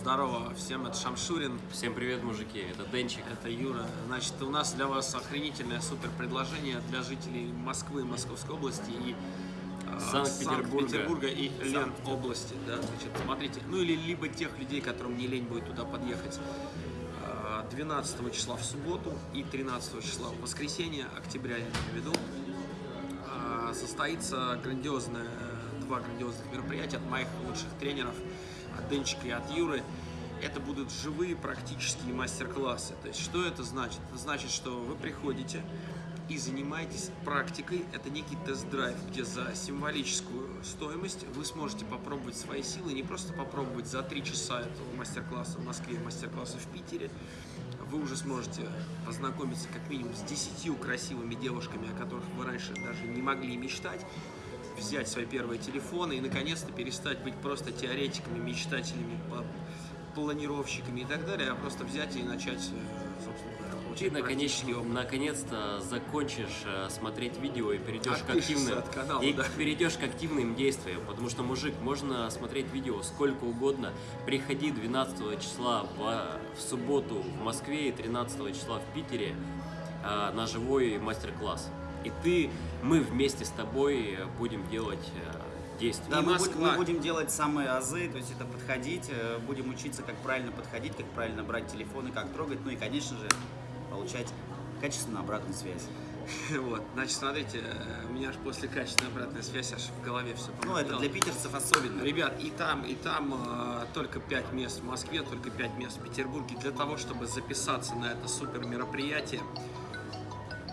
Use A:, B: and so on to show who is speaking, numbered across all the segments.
A: здорово всем, это Шамшурин,
B: Всем привет, мужики, это Денчик.
A: это Юра. Значит, у нас для вас охренительное супер предложение для жителей Москвы, Московской области и э,
B: Санкт-Петербурга.
A: Санкт-Петербурга и Лен области. Да, значит, смотрите, ну или либо тех людей, которым не лень будет туда подъехать. Э, 12 числа в субботу и 13 числа в воскресенье, октября я имею в виду, э, состоится грандиозное, два грандиозных мероприятия от моих лучших тренеров, от Денчика и от Юры. Это будут живые практические мастер-классы. То есть, что это значит? Это значит, что вы приходите и занимаетесь практикой. Это некий тест-драйв, где за символическую стоимость вы сможете попробовать свои силы, не просто попробовать за три часа этого мастер-класса в Москве, мастер-класса в Питере, вы уже сможете познакомиться как минимум с десятью красивыми девушками, о которых вы раньше даже не могли мечтать, взять свои первые телефоны и наконец-то перестать быть просто теоретиками, мечтателями, планировщиками и так далее, а просто взять и начать, э, собственно говоря, практический
B: наконец- наконец-то закончишь э, смотреть видео и перейдешь к активным
A: от канала,
B: и
A: да.
B: перейдешь к активным действиям, потому что мужик можно смотреть видео сколько угодно. Приходи 12 числа в, в субботу в Москве и 13 числа в Питере э, на живой мастер-класс. И ты, мы вместе с тобой э, будем делать э, действия.
C: Да, мы, будем- мы будем делать самые азы, то есть это подходить, э, будем учиться, как правильно подходить, как правильно брать телефоны, как трогать, ну и, конечно же, получать качественную обратную связь.
A: Вот, значит, смотрите, у меня аж после качественной обратной связи аж в голове все
C: Ну, это для питерцев особенно.
A: Ребят, и там, и там э, только 5 мест в Москве, только 5 мест в Петербурге. Для того, чтобы записаться на это супер мероприятие,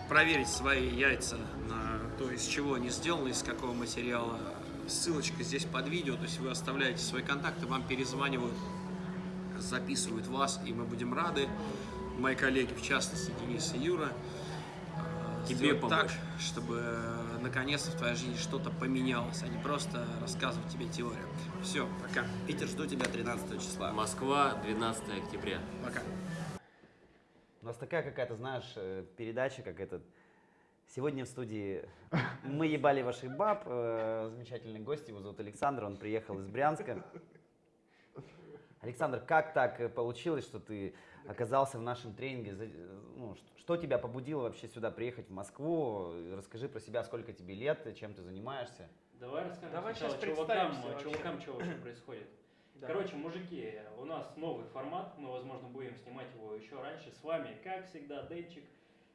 A: проверить свои яйца на то, из чего они сделаны, из какого материала. Ссылочка здесь под видео, то есть вы оставляете свои контакты, вам перезванивают, записывают вас, и мы будем рады. Мои коллеги, в частности, Денис и Юра, э,
B: Тебе помочь.
A: так, чтобы э, наконец-то в твоей жизни что-то поменялось, а не просто рассказывать тебе теорию. Все, пока.
C: Питер, жду тебя 13 числа.
B: Москва, 12 октября.
A: Пока.
C: У нас такая какая-то, знаешь, э, передача, как этот... Сегодня в студии мы ебали ваших баб. э, Замечательный гость, его зовут Александр, он приехал из Брянска. Александр, как так э, получилось, что ты оказался в нашем тренинге? Ну, что тебя побудило вообще сюда приехать, в Москву? Расскажи про себя, сколько тебе лет, чем ты занимаешься.
D: Давай расскажем
E: Давай
D: сначала
E: щас
D: чувакам, чувакам, что вообще происходит.
E: Да.
D: Короче, мужики, у нас новый формат, мы, возможно, будем снимать его еще раньше. С вами, как всегда, Денчик,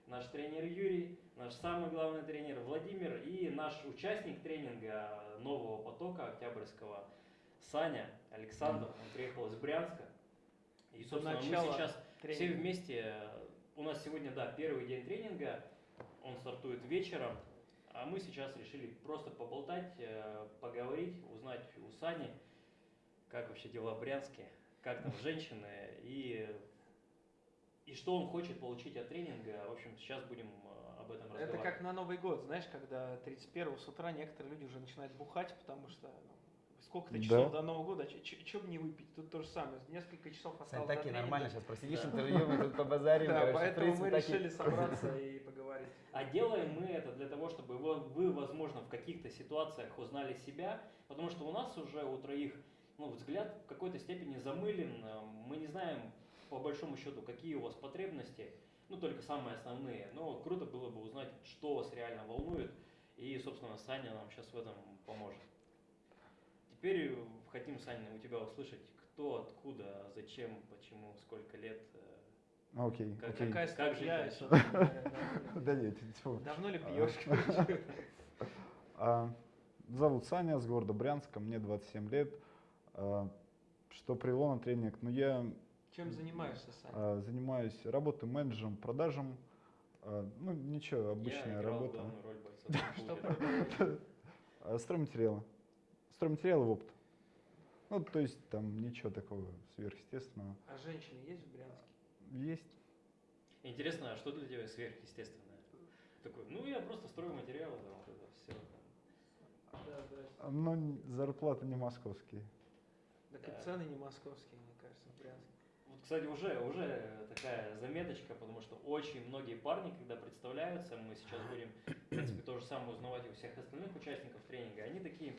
D: наш тренер Юрий, наш самый главный тренер Владимир и наш участник тренинга нового потока Октябрьского Саня Александр. Он приехал из Брянска. И, собственно, мы сейчас все
E: тренинга.
D: вместе. У нас сегодня, да, первый день тренинга. Он стартует вечером. А мы сейчас решили просто поболтать, э, поговорить, узнать у Сани, как вообще дела в Брянске, как там женщины и, и что он хочет получить от тренинга. В общем, сейчас будем э, об этом
E: Это
D: разговаривать.
E: как на Новый год, знаешь, когда 31 с утра некоторые люди уже начинают бухать, потому что ну, сколько-то часов до Нового года, что бы не выпить, тут то же самое, несколько часов осталось до тренинга.
C: сейчас просидишь
D: Да.
C: интервью, мы тут побазарим.
E: Да,
C: короче,
E: поэтому
C: принципе,
E: мы
C: так и-
E: решили собраться и поговорить.
D: А делаем мы это для того, чтобы вы, вы, возможно, в каких-то ситуациях узнали себя, потому что у нас уже у троих ну, взгляд в какой-то степени замылен. Э, Мы не знаем, по большому счету, какие у вас потребности, ну, только самые основные. Но круто было бы узнать, что вас реально волнует, и, собственно, Саня нам сейчас в этом поможет. Теперь э, хотим, Саня, у тебя услышать, кто, откуда, зачем, почему, сколько лет, э,
F: Ну, Окей,
D: Как-
F: окей.
E: Какая
D: Как
E: что такое, да.
F: Нет.
E: Давно ли пьешь? короче?
F: А, Зовут Саня, с города Брянска, мне 27 лет. А, Что привело на тренинг? Ну, я
E: Чем занимаешься, Саня?
F: а, занимаюсь, работаю менеджером, продажем. А, Ну, ничего,
D: Я
F: обычная
D: играл
F: работа. Стройматериалы. Стройматериалы в опыт. Ну, то есть там ничего такого сверхъестественного.
E: А женщины есть в Брянске?
F: Есть.
D: Интересно, а что для тебя сверхъестественное? Такой, ну я просто строю материалы, да, вот это все.
E: Да, да.
F: Но н- зарплаты не московские.
E: Так
D: Да.
E: и цены не московские, мне кажется, в Брянске.
D: Вот, кстати, уже, уже такая заметочка, потому что очень многие парни, когда представляются, мы сейчас будем, в принципе, то же самое узнавать у всех остальных участников тренинга, они такие,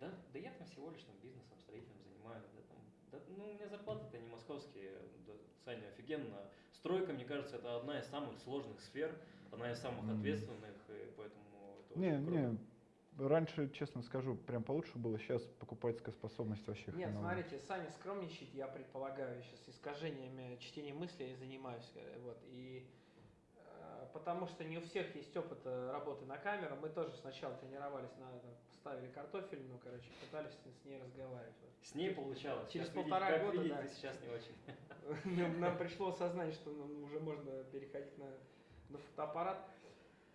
D: да, да я там всего лишь там бизнесом, строительным занимаюсь, да, там, да, Ну, у меня зарплаты-то не московские, да, Саня, офигенно. Стройка, мне кажется, это одна из самых сложных сфер, одна из самых ответственных, и поэтому это
F: Не,
D: очень круто.
F: не, раньше, честно скажу, прям получше было, сейчас покупательская способность вообще
E: Нет,
F: хреновая.
E: смотрите, Саня скромничает, я предполагаю, сейчас искажениями чтения мыслей занимаюсь, э, вот, и э, потому что не у всех есть опыт э, работы на камеру, мы тоже сначала тренировались, на, там, ставили картофель, ну, короче, пытались с ней разговаривать. вот.
D: С ней получалось.
E: Через
D: видите-
E: полтора
D: как
E: года,
D: видите,
E: да.
D: сейчас не очень.
E: Нам, нам пришло осознание, что нам уже можно переходить на, на фотоаппарат.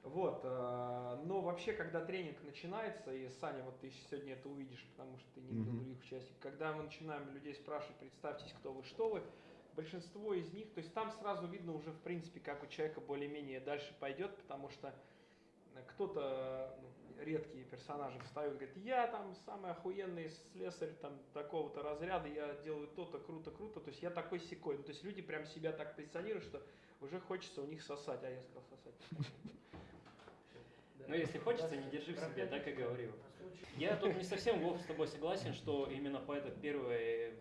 E: Вот, э, но вообще, когда тренинг начинается, и Саня, вот ты сегодня это увидишь, потому что ты не
F: Мгм.
E: других участников, когда мы начинаем людей спрашивать, представьтесь, кто вы, что вы, большинство из них, то есть там сразу видно уже, в принципе, как у человека более-менее дальше пойдет, потому что э, кто-то, ну, редкие персонажи встают, говорят, я там самый охуенный слесарь там такого-то разряда, я делаю то-то, круто-круто, то есть я такой секой. Ну, то есть люди прям себя так позиционируют, что уже хочется у них сосать, а я сказал сосать.
D: Но если хочется, не держи в себе, так и говорил. Я тут не совсем, Вов, с тобой согласен, что именно по это первое,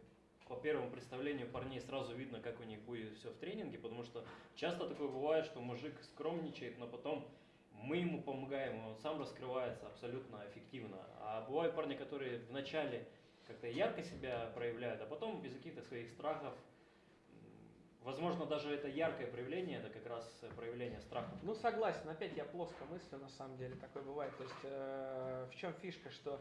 D: по первому представлению парней сразу видно, как у них будет все в тренинге, потому что часто такое бывает, что мужик скромничает, но потом мы ему помогаем, он сам раскрывается абсолютно эффективно. А бывают парни, которые вначале как-то ярко себя проявляют, а потом без каких-то своих страхов, возможно, даже это яркое проявление, это как раз проявление страхов.
E: Ну, согласен, опять я плоско мыслю, на самом деле, такое бывает. То есть, э, в чем фишка, что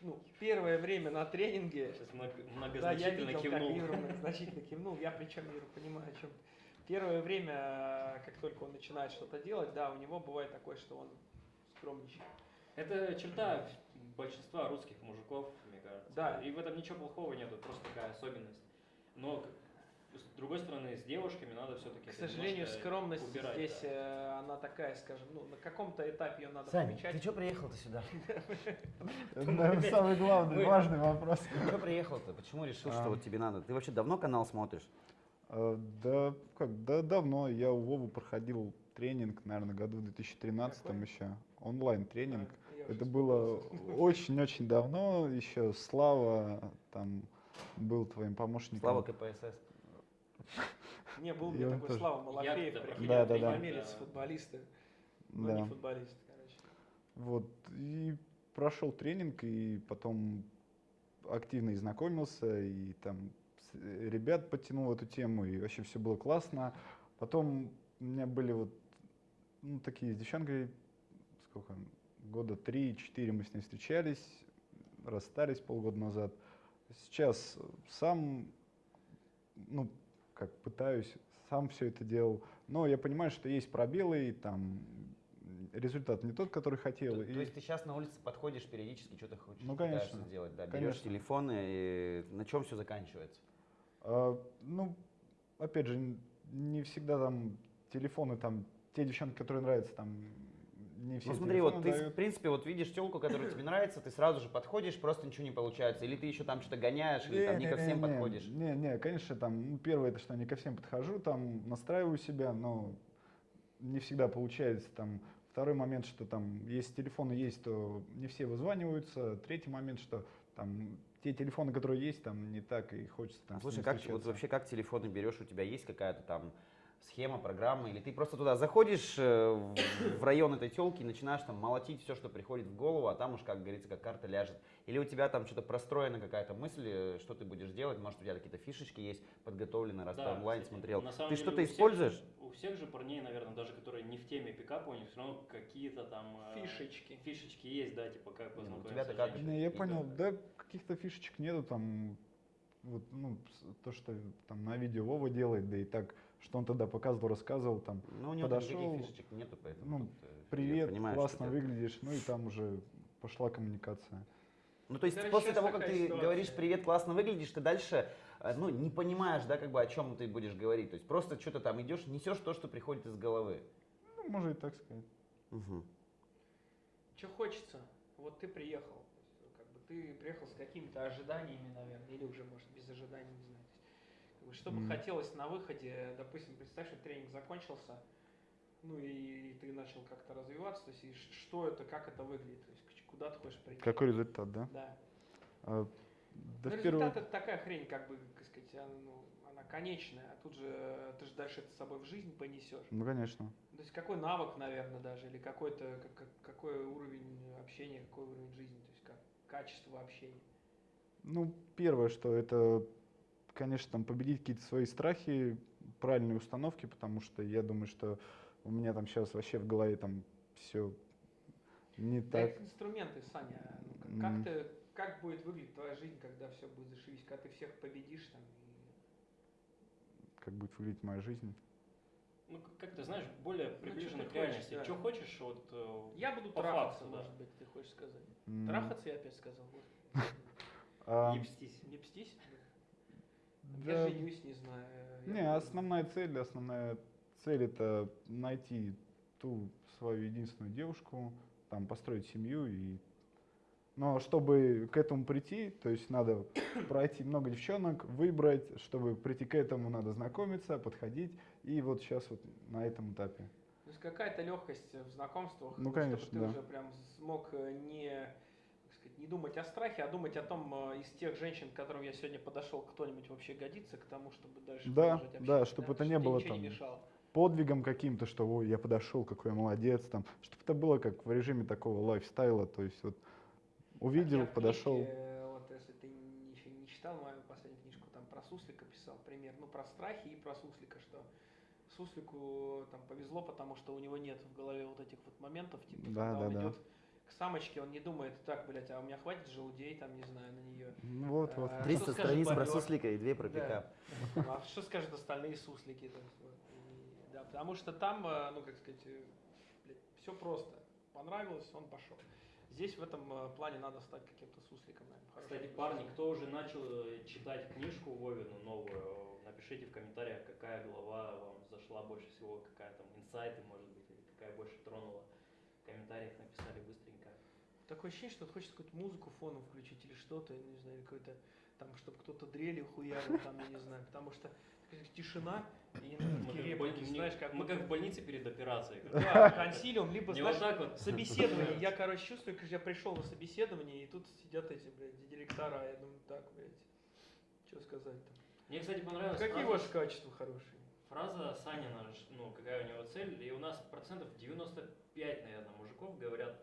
E: ну, первое время на тренинге
D: Сейчас много-
E: Да, я
D: многозначительно
E: видел,
D: кивнул.
E: как Юра многозначительно кивнул. Я причем Юра понимаю, о чем. Первое время, как только он начинает что-то делать, да, у него бывает такое, что он скромничает.
D: Это черта большинства русских мужиков, мне кажется.
E: Да.
D: И в этом ничего плохого нет, это просто такая особенность. Но с другой стороны, с девушками надо все-таки.
E: К сожалению, скромность
D: убирать,
E: здесь,
D: да.
E: э, она такая, скажем, ну, на каком-то этапе ее надо
C: Саня,
E: помечать.
C: ты что приехал-то сюда?
F: Самый главный, важный вопрос.
C: Ты что приехал-то? Почему решил, что
F: А.
C: вот тебе надо? Ты вообще давно канал смотришь?
F: Э, Да, как, да, давно. Я у Вовы проходил тренинг, наверное, году в 2013
E: Какой?
F: еще. Онлайн-тренинг.
E: Уже
F: Это было очень-очень давно. Еще Слава там был твоим помощником.
C: Слава КПСС.
E: Не, был мне такой
F: тоже.
E: Слава Малафеев, приходил,
F: Да, да, да.
E: футболисты, но
F: Да.
E: не футболисты, короче.
F: Вот. И прошел тренинг, и потом активно и знакомился, и там э, ребят подтянул эту тему, и вообще все было классно. Потом у меня были вот ну, такие с девчонкой, сколько, года три-четыре мы с ней встречались, расстались полгода назад. Сейчас сам, ну, как пытаюсь, сам все это делал, но я понимаю, что есть пробелы, и там результат не тот, который хотел.
C: То,
F: и-
C: то есть ты сейчас на улице подходишь периодически, что-то хочешь
F: Ну, конечно.
C: сделать, да? Берешь
F: Конечно.
C: телефон и на чем все заканчивается?
F: А, ну, опять же, не всегда там телефоны, там, те девчонки, которые нравятся, там, не все
C: Ну смотри, вот
F: телефоны
C: ты, в
F: дают.
C: принципе, вот видишь телку, которая тебе нравится, ты сразу же подходишь, просто ничего не получается. Или ты еще там что-то гоняешь, или там не ко всем
F: Не-не-не-не,
C: подходишь.
F: Не, не, конечно, там, ну, первое, это что не ко всем подхожу, там, настраиваю себя, но не всегда получается, там, второй момент, что там, если телефоны есть, то не все вызваниваются, третий момент, что там, те телефоны, которые есть, там, не так и хочется там
C: Слушай, как, вот вообще как телефоны берешь, у тебя есть какая-то там схема, программа, или ты просто туда заходишь э, в- в район этой телки и начинаешь там молотить все, что приходит в голову, а там уж, как говорится, как карта ляжет. Или у тебя там что-то простроена какая-то мысль, э, что ты будешь делать, может у тебя какие-то фишечки есть подготовлены, раз ты
D: Да,
C: онлайн
D: кстати,
C: смотрел.
D: на самом
C: Ты что-то используешь?
D: у всех же парней, наверное, даже которые не в теме пикапа, у них все равно какие-то там э,
E: Фишечки.
D: фишечки есть, да, типа как
C: Не, ну, у
D: познакомиться с
C: как?
F: Не, я понял, да, каких-то фишечек нету там, вот, ну, то, что там на видео Вова делает, да и так, что он тогда показывал, рассказывал, там,
C: Ну, у него там
F: подошел,
C: фишечек нету, поэтому.
F: ну,
C: тут, э,
F: привет,
C: понимаю,
F: классно выглядишь, ну и там уже пошла коммуникация.
C: Ну, то есть
E: Короче,
C: после того, как ты
E: ситуация.
C: говоришь «привет, классно выглядишь», ты дальше, э, ну, не понимаешь, да, как бы о чем ты будешь говорить. То есть просто что-то там идешь, несешь то, что приходит из головы.
F: Ну, можно и так сказать.
C: Мгм.
E: Что хочется? Вот ты приехал. Как бы ты приехал с какими-то ожиданиями, наверное, или уже, может, без ожиданий, не знаю. То есть, как бы, что бы
F: Мгм.
E: хотелось на выходе, допустим, представь, что тренинг закончился, ну и ты начал как-то развиваться, то есть и что это, как это выглядит, то есть куда ты хочешь прийти.
F: Какой результат, да?
E: Да.
F: А, Да
E: Ну, результат это такая хрень, как бы, как сказать, она, ну, она конечная, а тут же ты же дальше это с собой в жизнь понесешь.
F: Ну, конечно.
E: То есть какой навык, наверное, даже, или какой-то, как- как- какой уровень общения, какой уровень жизни, то есть как качество общения.
F: Ну, первое, что это, конечно, там победить какие-то свои страхи, правильные установки, потому что я думаю, что у меня там сейчас вообще в голове там все не
E: Да,
F: так.
E: их инструменты, Саня, ну, как, как ты, как будет выглядеть твоя жизнь, когда все будет зашибись, когда ты всех победишь там, и
F: как будет выглядеть моя жизнь.
D: Ну, как- как ты знаешь, более приближенно
E: ты
D: к
E: хочешь,
D: реальности.
E: да.
D: Что хочешь, вот... э,
E: Я буду
D: по
E: трахаться,
D: факту, да.
E: может быть, ты хочешь сказать.
F: М,
E: Трахаться я опять сказал.
F: а,
D: Не пстись.
E: Не пстись?
F: Да,
E: Я женюсь, не знаю. я
F: Не, основная цель, основная цель это найти ту свою единственную девушку, там построить семью и но чтобы к этому прийти, то есть надо пройти много девчонок, выбрать, чтобы прийти к этому, надо знакомиться, подходить. И вот сейчас вот на этом этапе.
E: То есть какая-то легкость в знакомствах,
F: Ну,
E: чтобы
F: конечно,
E: ты
F: да.
E: уже прям смог э, не, не думать о страхе, а думать о том, э, из тех женщин, к которым я сегодня подошел, кто-нибудь вообще годится к тому, чтобы дальше
F: Да,
E: продолжать
F: да, чтобы это не было
E: не
F: там
E: мешало.
F: Подвигом каким-то, что ой, я подошел, какой я молодец, там, чтобы это было как в режиме такого лайфстайла, то есть вот увидел,
E: в
F: подошел.
E: книжке, э, вот если ты не- еще не читал мою последнюю книжку, там про суслика писал пример, ну про страхи и про суслика, что суслику там повезло, потому что у него нет в голове вот этих вот моментов, типа,
F: Да,
E: когда
F: да,
E: он
F: да.
E: идет самочке, он не думает, так, блядь, а у меня хватит желудей, там, не знаю, на нее.
F: Ну Вот, вот.
E: А,
C: 300
E: что скажет
C: страниц про суслика и две про
E: Да.
C: пикап.
E: А что скажут остальные суслики? там, и- да, потому что там, э, ну, как сказать, все просто. Понравилось, он пошел. Здесь в этом э, плане надо стать каким-то сусликом, наверное. хорошим.
D: Кстати, парни, кто уже начал э, читать книжку Вовину новую, напишите в комментариях, какая глава вам зашла больше всего, какая там инсайты, может быть, или какая больше тронула. В комментариях написали быстренько.
E: Такое ощущение, что хочется какую-то музыку фоном включить или что-то, я не знаю, или какой-то там, чтобы кто-то дрели хуярил, там, я не знаю, потому что тишина, и такие реплики, знаешь, как
D: мы как в больнице перед операцией.
E: Да, консилиум, либо,
D: Не вот
E: знаешь,
D: так вот.
E: собеседование. Я, короче, чувствую, как я пришел на собеседование, и тут сидят эти, блядь, директора, я думаю, так, блядь, что сказать-то.
D: Мне, кстати, понравилась
E: Какие ваши качества хорошие?
D: Фраза Санина, ну, какая у него цель, и у нас процентов 95, наверное, мужиков говорят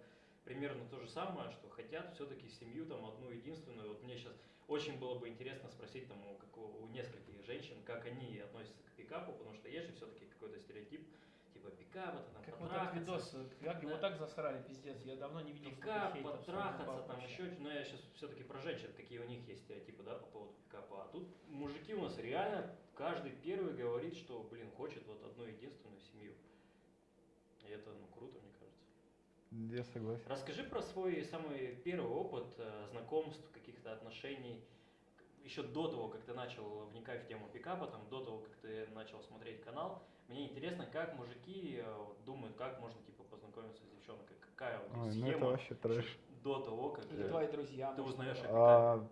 D: примерно то же самое, что хотят все-таки семью там одну единственную. Вот мне сейчас очень было бы интересно спросить там у, как у- нескольких женщин, как они относятся к пикапу, потому что есть же все-таки какой-то стереотип, типа пикап, это там
E: Как вот
D: потрахаться,
E: видос, как его
D: Да.
E: так засрали, пиздец, я давно не видел
D: пикап, потрахаться, там
E: вообще.
D: еще, но я сейчас все-таки про женщин, какие у них есть стереотипы, да, по поводу пикапа. А тут мужики у нас реально, каждый первый говорит, что, блин, хочет вот одну единственную семью. И это, ну, круто.
F: Я согласен.
D: Расскажи про свой самый первый опыт э, знакомств, каких-то отношений, еще до того, как ты начал вникать в тему пикапа, там, до того, как ты начал смотреть канал. Мне интересно, как мужики э, думают, как можно, типа, познакомиться с девчонкой, какая вот
F: Ой, ну
D: схема
F: это вообще трэш.
D: до того, как
E: Или
D: э,
E: твои друзья.
D: ты узнаешь о.
F: А,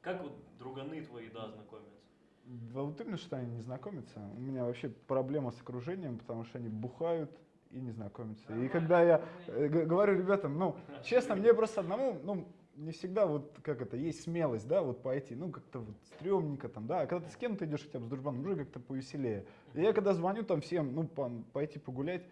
D: Как вот друганы твои, да, знакомятся?
F: Да вот именно, что они не знакомятся. У меня вообще проблема с окружением, потому что они бухают и не знакомятся. И когда я э, говорю ребятам, ну, честно, мне просто одному, ну, не всегда вот, как это, есть смелость, да, вот пойти, ну, как-то вот стрёмненько там, да, а когда ты с кем-то идешь хотя бы с дружбаном, уже как-то повеселее. И я когда звоню там всем, ну, пон- пойти погулять,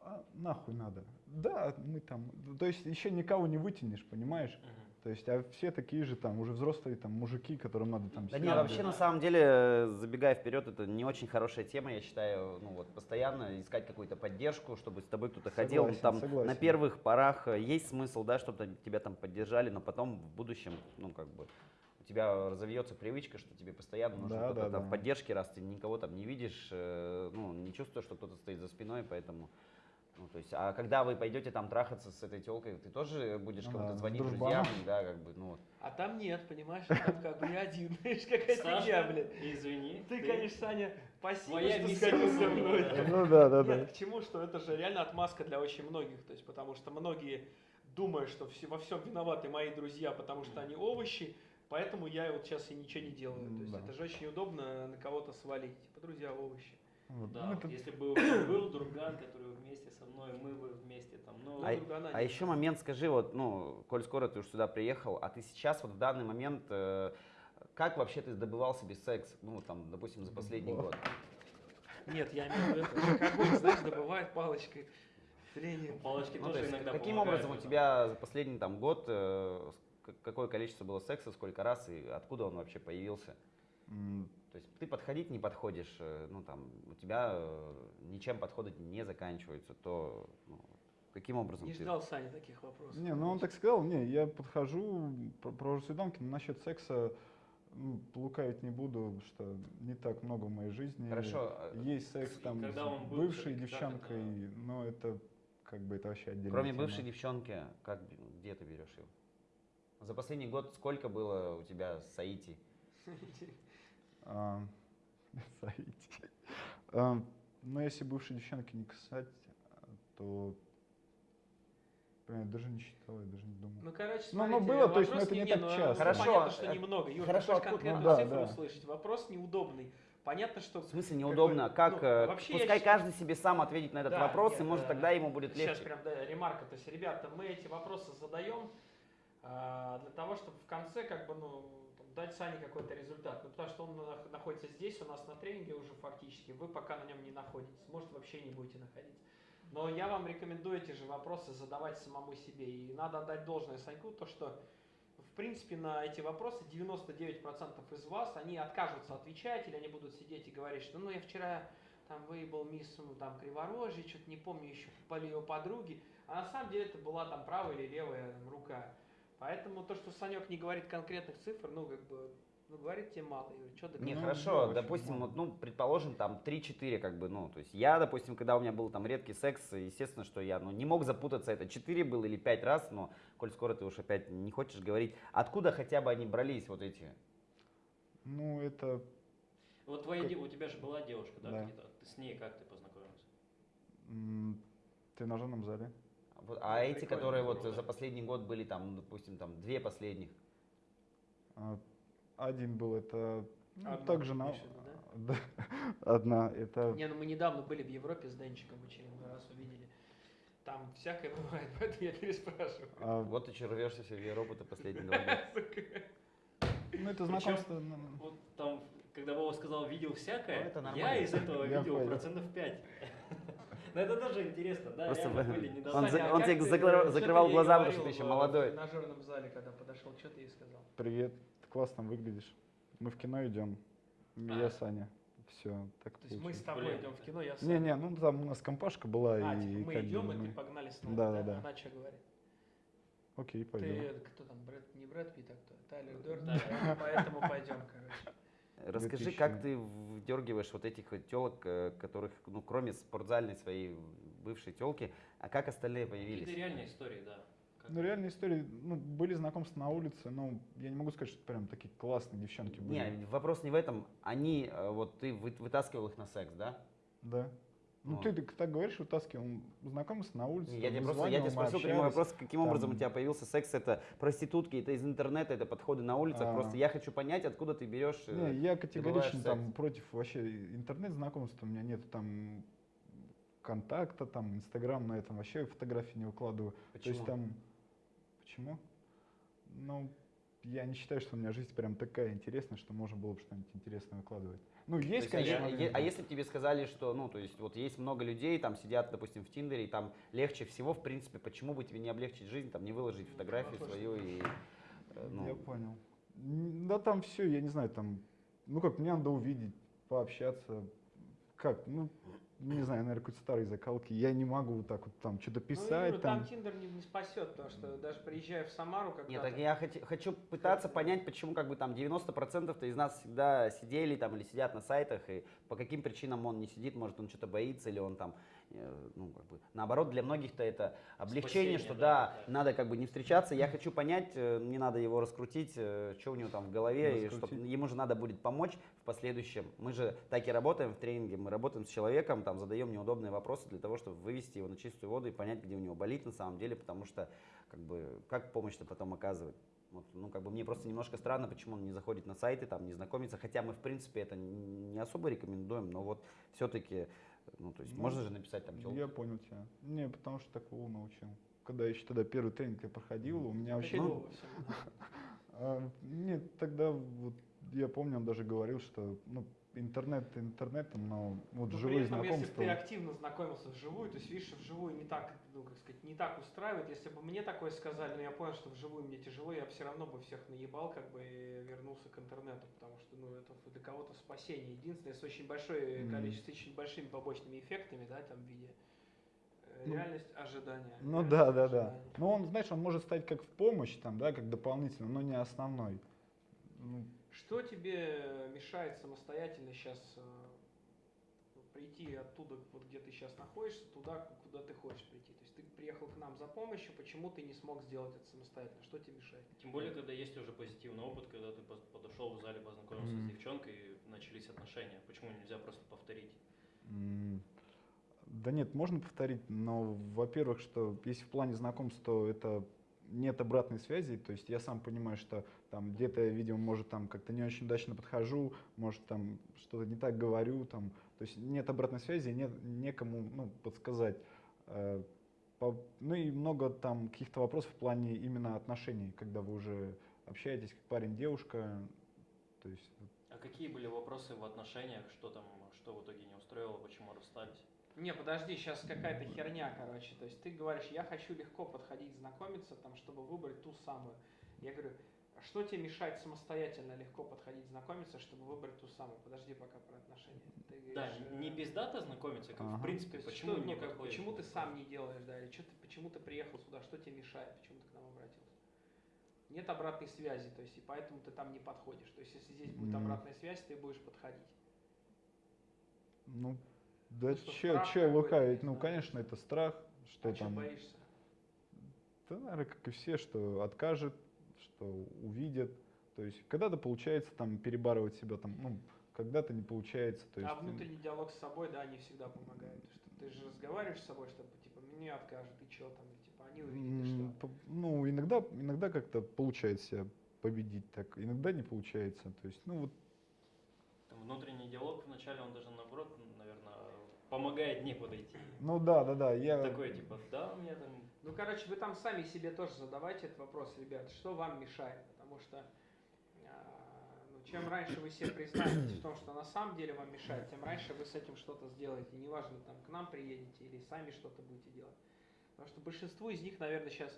F: а нахуй надо. Да, мы там, то есть еще никого не вытянешь, понимаешь? То есть, а все такие же там, уже взрослые там мужики, которым надо там...
C: Да нет, вообще на самом деле, забегая вперед, это не очень хорошая тема, я считаю, ну вот постоянно искать какую-то поддержку, чтобы с тобой кто-то ходил.
F: Согласен,
C: Там
F: согласен.
C: на первых порах э, есть смысл, да, чтобы тебя там поддержали, но потом в будущем, ну как бы у тебя разовьется привычка, что тебе постоянно нужен
F: Да,
C: кто-то
F: да,
C: там
F: да.
C: в поддержке, раз ты никого там не видишь, э, ну не чувствуешь, что кто-то стоит за спиной, поэтому ну, то есть, а когда вы пойдете там трахаться с этой телкой, ты тоже будешь
F: Ну
C: кому-то звонить друзьям, да, как бы, ну вот.
E: А там нет, понимаешь, там как бы не один. Знаешь, какая фигня, блядь.
D: извини.
E: Ты, конечно, Саня, спасибо,
D: Твоя
E: что сходил со мной.
F: Ну да, да,
E: Нет,
F: да.
E: к чему, что это же реально отмазка для очень многих, то есть потому что многие думают, что все, во всем виноваты мои друзья, потому что они овощи, поэтому я вот сейчас и ничего не делаю. То есть это же очень удобно на кого-то свалить, типа друзья овощи.
F: Вот.
D: Да,
F: Ну,
D: вот
F: это-
D: если бы был друган, который вместе со мной, мы бы вместе там, ну,
C: А,
E: другана
C: а
E: нет.
C: еще момент скажи, вот, ну, коль скоро ты уж сюда приехал, а ты сейчас вот в данный момент, э, как вообще ты добывал себе секс, ну, там, допустим, за последний
F: Добывал.
C: год?
E: Нет, я имею в виду, как огонь, знаешь, добывает палочкой. Тренинг.
D: палочки
C: Ну, то
D: тоже
C: есть
D: иногда
C: каким
D: помогают
C: образом у тебя за последний там год, э, какое количество было секса, сколько раз и откуда он вообще появился? То есть ты подходить не подходишь, э, ну там у тебя э, ничем подходы не заканчиваются, то ну, каким образом
E: Не
C: ты-
E: ждал Саня таких вопросов.
F: Не, ну он так сказал, не, я подхожу, про- провожу свиданки, но насчет секса ну, лукавить не буду, что не так много в моей жизни.
C: Хорошо, э,
F: Есть секс там
D: когда
F: с
D: был,
F: бывшей девчонкой,
D: это?
F: но это как бы это вообще отдельно.
C: Кроме бывшей девчонки, как, где ты берешь ее? За последний год сколько было у тебя Саити?
F: А. А, Ну, если бывшей девчонки не касать, то я даже не считал, я даже не думал.
E: Ну, короче,
F: Ну,
E: смотрите,
F: ну, было, то есть, ну, это не
E: не,
F: так
E: ну,
F: часто.
C: Хорошо,
E: Понятно, что
C: э,
E: немного. Юр,
C: хорошо,
E: ты конкретную
F: ну, да,
E: цифру
F: да.
E: услышать. Вопрос неудобный. Понятно, что...
C: В смысле неудобно? Как,
E: ну,
C: э,
E: вообще я
C: пускай
E: считаю-
C: каждый себе сам ответит на этот
E: Да,
C: вопрос,
E: нет,
C: и может
E: э,
C: тогда ему будет
E: Сейчас
C: легче.
E: прям, да, ремарка. То есть, ребята, мы эти вопросы задаем а, для того, чтобы в конце как бы, ну, дать Сане какой-то результат. Ну, потому что он нах- находится здесь, у нас на тренинге уже фактически. Вы пока на нем не находитесь. Может, вообще не будете находиться. Но я вам рекомендую эти же вопросы задавать самому себе. И надо отдать должное Саньку, то что в принципе, на эти вопросы 99% из вас, они откажутся отвечать, или они будут сидеть и говорить, что ну я вчера там выебал мисс там криворожье, что-то не помню, еще попали ее подруги. А на самом деле это была там правая или левая там, рука. Поэтому то, что Санек не говорит конкретных цифр, ну как бы, ну говорит тебе мало. Юрий, что
C: Не,
F: Ну,
C: хорошо, допустим,
F: мало.
C: вот, ну, предположим, там 3-4, как бы, ну, то есть я, допустим, когда у меня был там редкий секс, естественно, что я, ну, не мог запутаться, это 4 было или 5 раз, но, коль скоро ты уж опять не хочешь говорить, откуда хотя бы они брались, вот эти?
F: Ну, это
D: Вот твоя,
F: Как-
D: у тебя же была девушка, да,
F: Да.
D: Ты с ней как ты познакомился?
F: м, в тренажерном зале.
C: Вот, а эти,
E: Прикольно,
C: которые вот за последний год были там, ну, допустим, там две последних,
F: А, Один был, это ну,
E: Одна,
F: также на...
E: виду,
F: Да, Одна, это...
E: Не, ну мы недавно были в Европе с Денчиком очередной раз увидели. Там всякое бывает, поэтому я переспрашиваю.
F: а,
C: вот ты че рвешься все в Европу-то последние два года.
F: Ну, это
D: Причем-
F: знакомство... ну,
D: Вот там, когда Вова сказал «видел всякое»,
C: Ну, это
D: я из этого
F: Я
D: видел
F: понял.
D: процентов 5. Но это тоже интересно, да,
C: Просто
D: были
C: он
D: недостатки.
C: за-
E: Саня, а
C: он тебе
E: ты,
C: закрывал- закрывал
E: ты
C: глаза, потому что ты еще
E: в-
C: молодой.
E: В тренажерном зале, когда подошел, что ты ей сказал?
F: Привет, ты классно выглядишь. Мы в кино идем. Я
D: А.
F: Саня. Все, так
E: То есть мы с тобой
D: Блин.
E: идем в кино, я с
F: Не-не, ну там у нас компашка была,
E: А,
F: и
E: типа мы идем, и
F: мы-
E: ты погнали с нами,
F: Да,
E: да?
F: да.
E: Она что говорит?
F: Окей,
E: Ты,
F: пойдем.
E: э, кто там, Брэд, не Брэд Питт, а кто? Тайлер Дёрден, поэтому пойдем, короче.
C: Расскажи,
F: 2000.
C: как ты вдергиваешь вот этих вот телок, которых, ну, кроме спортзальной своей бывшей телки, а как остальные появились?
D: реальные истории, да. Как-
F: Ну, реальные истории, ну, были знакомства на улице, но я не могу сказать, что прям такие классные девчонки были.
C: Не, вопрос не в этом. Они, э, вот ты вы- вытаскивал их на секс, да?
F: Да. Ну, ты, так говоришь, вытаскивал, он знакомился на улице.
C: Я
F: там,
C: тебе просто, я тебе спросил прямой вопрос, каким образом у
F: там-
C: тебя появился секс, это проститутки, это из интернета, это подходы на улицах,
F: А.
C: просто я хочу понять, откуда ты берешь... э,
F: Не, я категорично там против вообще интернет-знакомств, у меня нет там контакта, там, Инстаграм на этом вообще фотографии не выкладываю. То есть
C: Почему?
F: там... Почему? Ну, я не считаю, что у меня жизнь прям такая интересная, что можно было бы что-нибудь интересное выкладывать. Ну,
C: То
F: есть,
C: есть,
F: конечно,
C: а,
F: моменты.
C: а если бы тебе сказали, что, ну, то есть, вот есть много людей, там сидят, допустим, в Тиндере, и там легче всего, в принципе, почему бы тебе не облегчить жизнь, там, не выложить фотографию
E: Вопрос
C: свою и, э, ну,
F: Я понял. Да там все, я не знаю, там, ну как, мне надо увидеть, пообщаться. Как, ну, не знаю, наверное, какой-то старой закалки. Я не могу вот так вот там что-то
E: Ну,
F: писать,
E: Юра,
F: там.
E: там Тиндер не, не спасет, потому что даже приезжая в Самару, когда
C: Нет, так я хоти- хочу пытаться понять, почему как бы там 90% из нас всегда сидели там или сидят на сайтах, и по каким причинам он не сидит, может он что-то боится, или он там, ну как бы, наоборот, для многих-то это облегчение,
D: Спасение,
C: что
D: да,
C: да, надо как бы не встречаться, я хочу понять, э, мне надо его раскрутить, что у него там в голове, и чтоб
F: Раскрутить.
C: ему же надо будет помочь в последующем. Мы же так и работаем в тренинге, мы работаем с человеком, там задаем неудобные вопросы для того, чтобы вывести его на чистую воду и понять, где у него болит на самом деле, потому что как бы как помощь-то потом оказывать. Вот, ну, как бы мне просто немножко странно, почему он не заходит на сайты, там, не знакомится, хотя мы, в принципе, это не особо рекомендуем, но вот все-таки, ну, то есть
F: Ну,
C: можно же написать там
F: Я понял тебя. Не, потому что такого научил. Когда еще тогда первый тренинг я проходил, у меня вообще... Ну, а, нет, тогда вот я помню, он даже говорил, что ну, интернет интернетом, но вот
E: Но
F: живые
E: при этом, если бы
F: знакомства.
E: ты активно знакомился вживую, то есть видишь, что вживую не так, ну, как сказать, не так устраивает. Если бы мне такое сказали, но я понял, что вживую мне тяжело, я бы все равно бы всех наебал, как бы и вернулся к интернету, потому что, ну, это для кого-то спасение. Единственное, с очень большое
F: Мгм.
E: количество, с очень большими побочными эффектами, да, там в виде э,
F: Ну,
E: реальность ожидания.
F: Ну
E: реальность
F: да, да, да.
E: ожидания.
F: Но он, знаешь, он может стать как в помощь, там, да, как дополнительно, но не основной. Ну,
E: Что тебе мешает самостоятельно сейчас прийти оттуда, вот где ты сейчас находишься, туда, куда ты хочешь прийти? То есть ты приехал к нам за помощью, почему ты не смог сделать это самостоятельно? Что тебе мешает?
D: Тем более, когда есть уже позитивный опыт, когда ты подошел в зале, познакомился
F: Мгм.
D: с девчонкой, и начались отношения. Почему нельзя просто повторить?
F: м, да нет, можно повторить, но, во-первых, что если в плане знакомств, то это нет обратной связи, то есть я сам понимаю, что там где-то видимо, может там как-то не очень удачно подхожу, может там что-то не так говорю, там, то есть нет обратной связи, нет некому, ну, подсказать. Э, ну и много там каких-то вопросов в плане именно отношений, когда вы уже общаетесь как парень-девушка, то есть
D: А какие были вопросы в отношениях, что там, что в итоге не устроило, почему расстались?
E: Не, подожди, сейчас какая-то херня, короче. То есть ты говоришь, я хочу легко подходить, знакомиться, там, чтобы выбрать ту самую. Я говорю, а что тебе мешает самостоятельно легко подходить, знакомиться, чтобы выбрать ту самую? Подожди пока про отношения. Ты
D: Да,
E: говоришь,
D: не
E: э,
D: пиздато знакомиться, как в
F: Ага.
D: принципе,
E: То есть
D: почему
E: что,
D: не
E: ну, как, почему ты сам не делаешь, да, или что ты, почему ты приехал сюда, что тебе мешает, почему ты к нам обратился? Нет обратной связи, то есть и поэтому ты там не подходишь. То есть если здесь будет
F: Мгм.
E: обратная связь, ты будешь подходить.
F: Ну, да
E: Ну,
F: че, че лукавить? Ну, конечно, это страх, что
E: а чего
F: там,
E: боишься?
F: да, наверное, как и все, что откажет, что увидят. То есть, когда-то получается там перебарывать себя, там, ну, когда-то не получается. То есть,
E: а внутренний диалог с собой, да, не всегда помогает. Что ты же разговариваешь с собой, чтобы типа мне откажут, и что там, и, типа они увидят, что.
F: ну, иногда, иногда как-то получается себя победить так, иногда не получается. То есть, ну, вот,
D: Там внутренний диалог вначале, он даже наоборот, помогает не подойти.
F: ну да, да, да, я...
D: Такой типа, да, у меня там
E: Ну, короче, вы там сами себе тоже задавайте этот вопрос, ребят, что вам мешает, потому что а, ну, чем раньше вы себе признаетесь в том, что на самом деле вам мешает, тем раньше вы с этим что-то сделаете. Неважно, там, к нам приедете или сами что-то будете делать. Потому что большинству из них, наверное, сейчас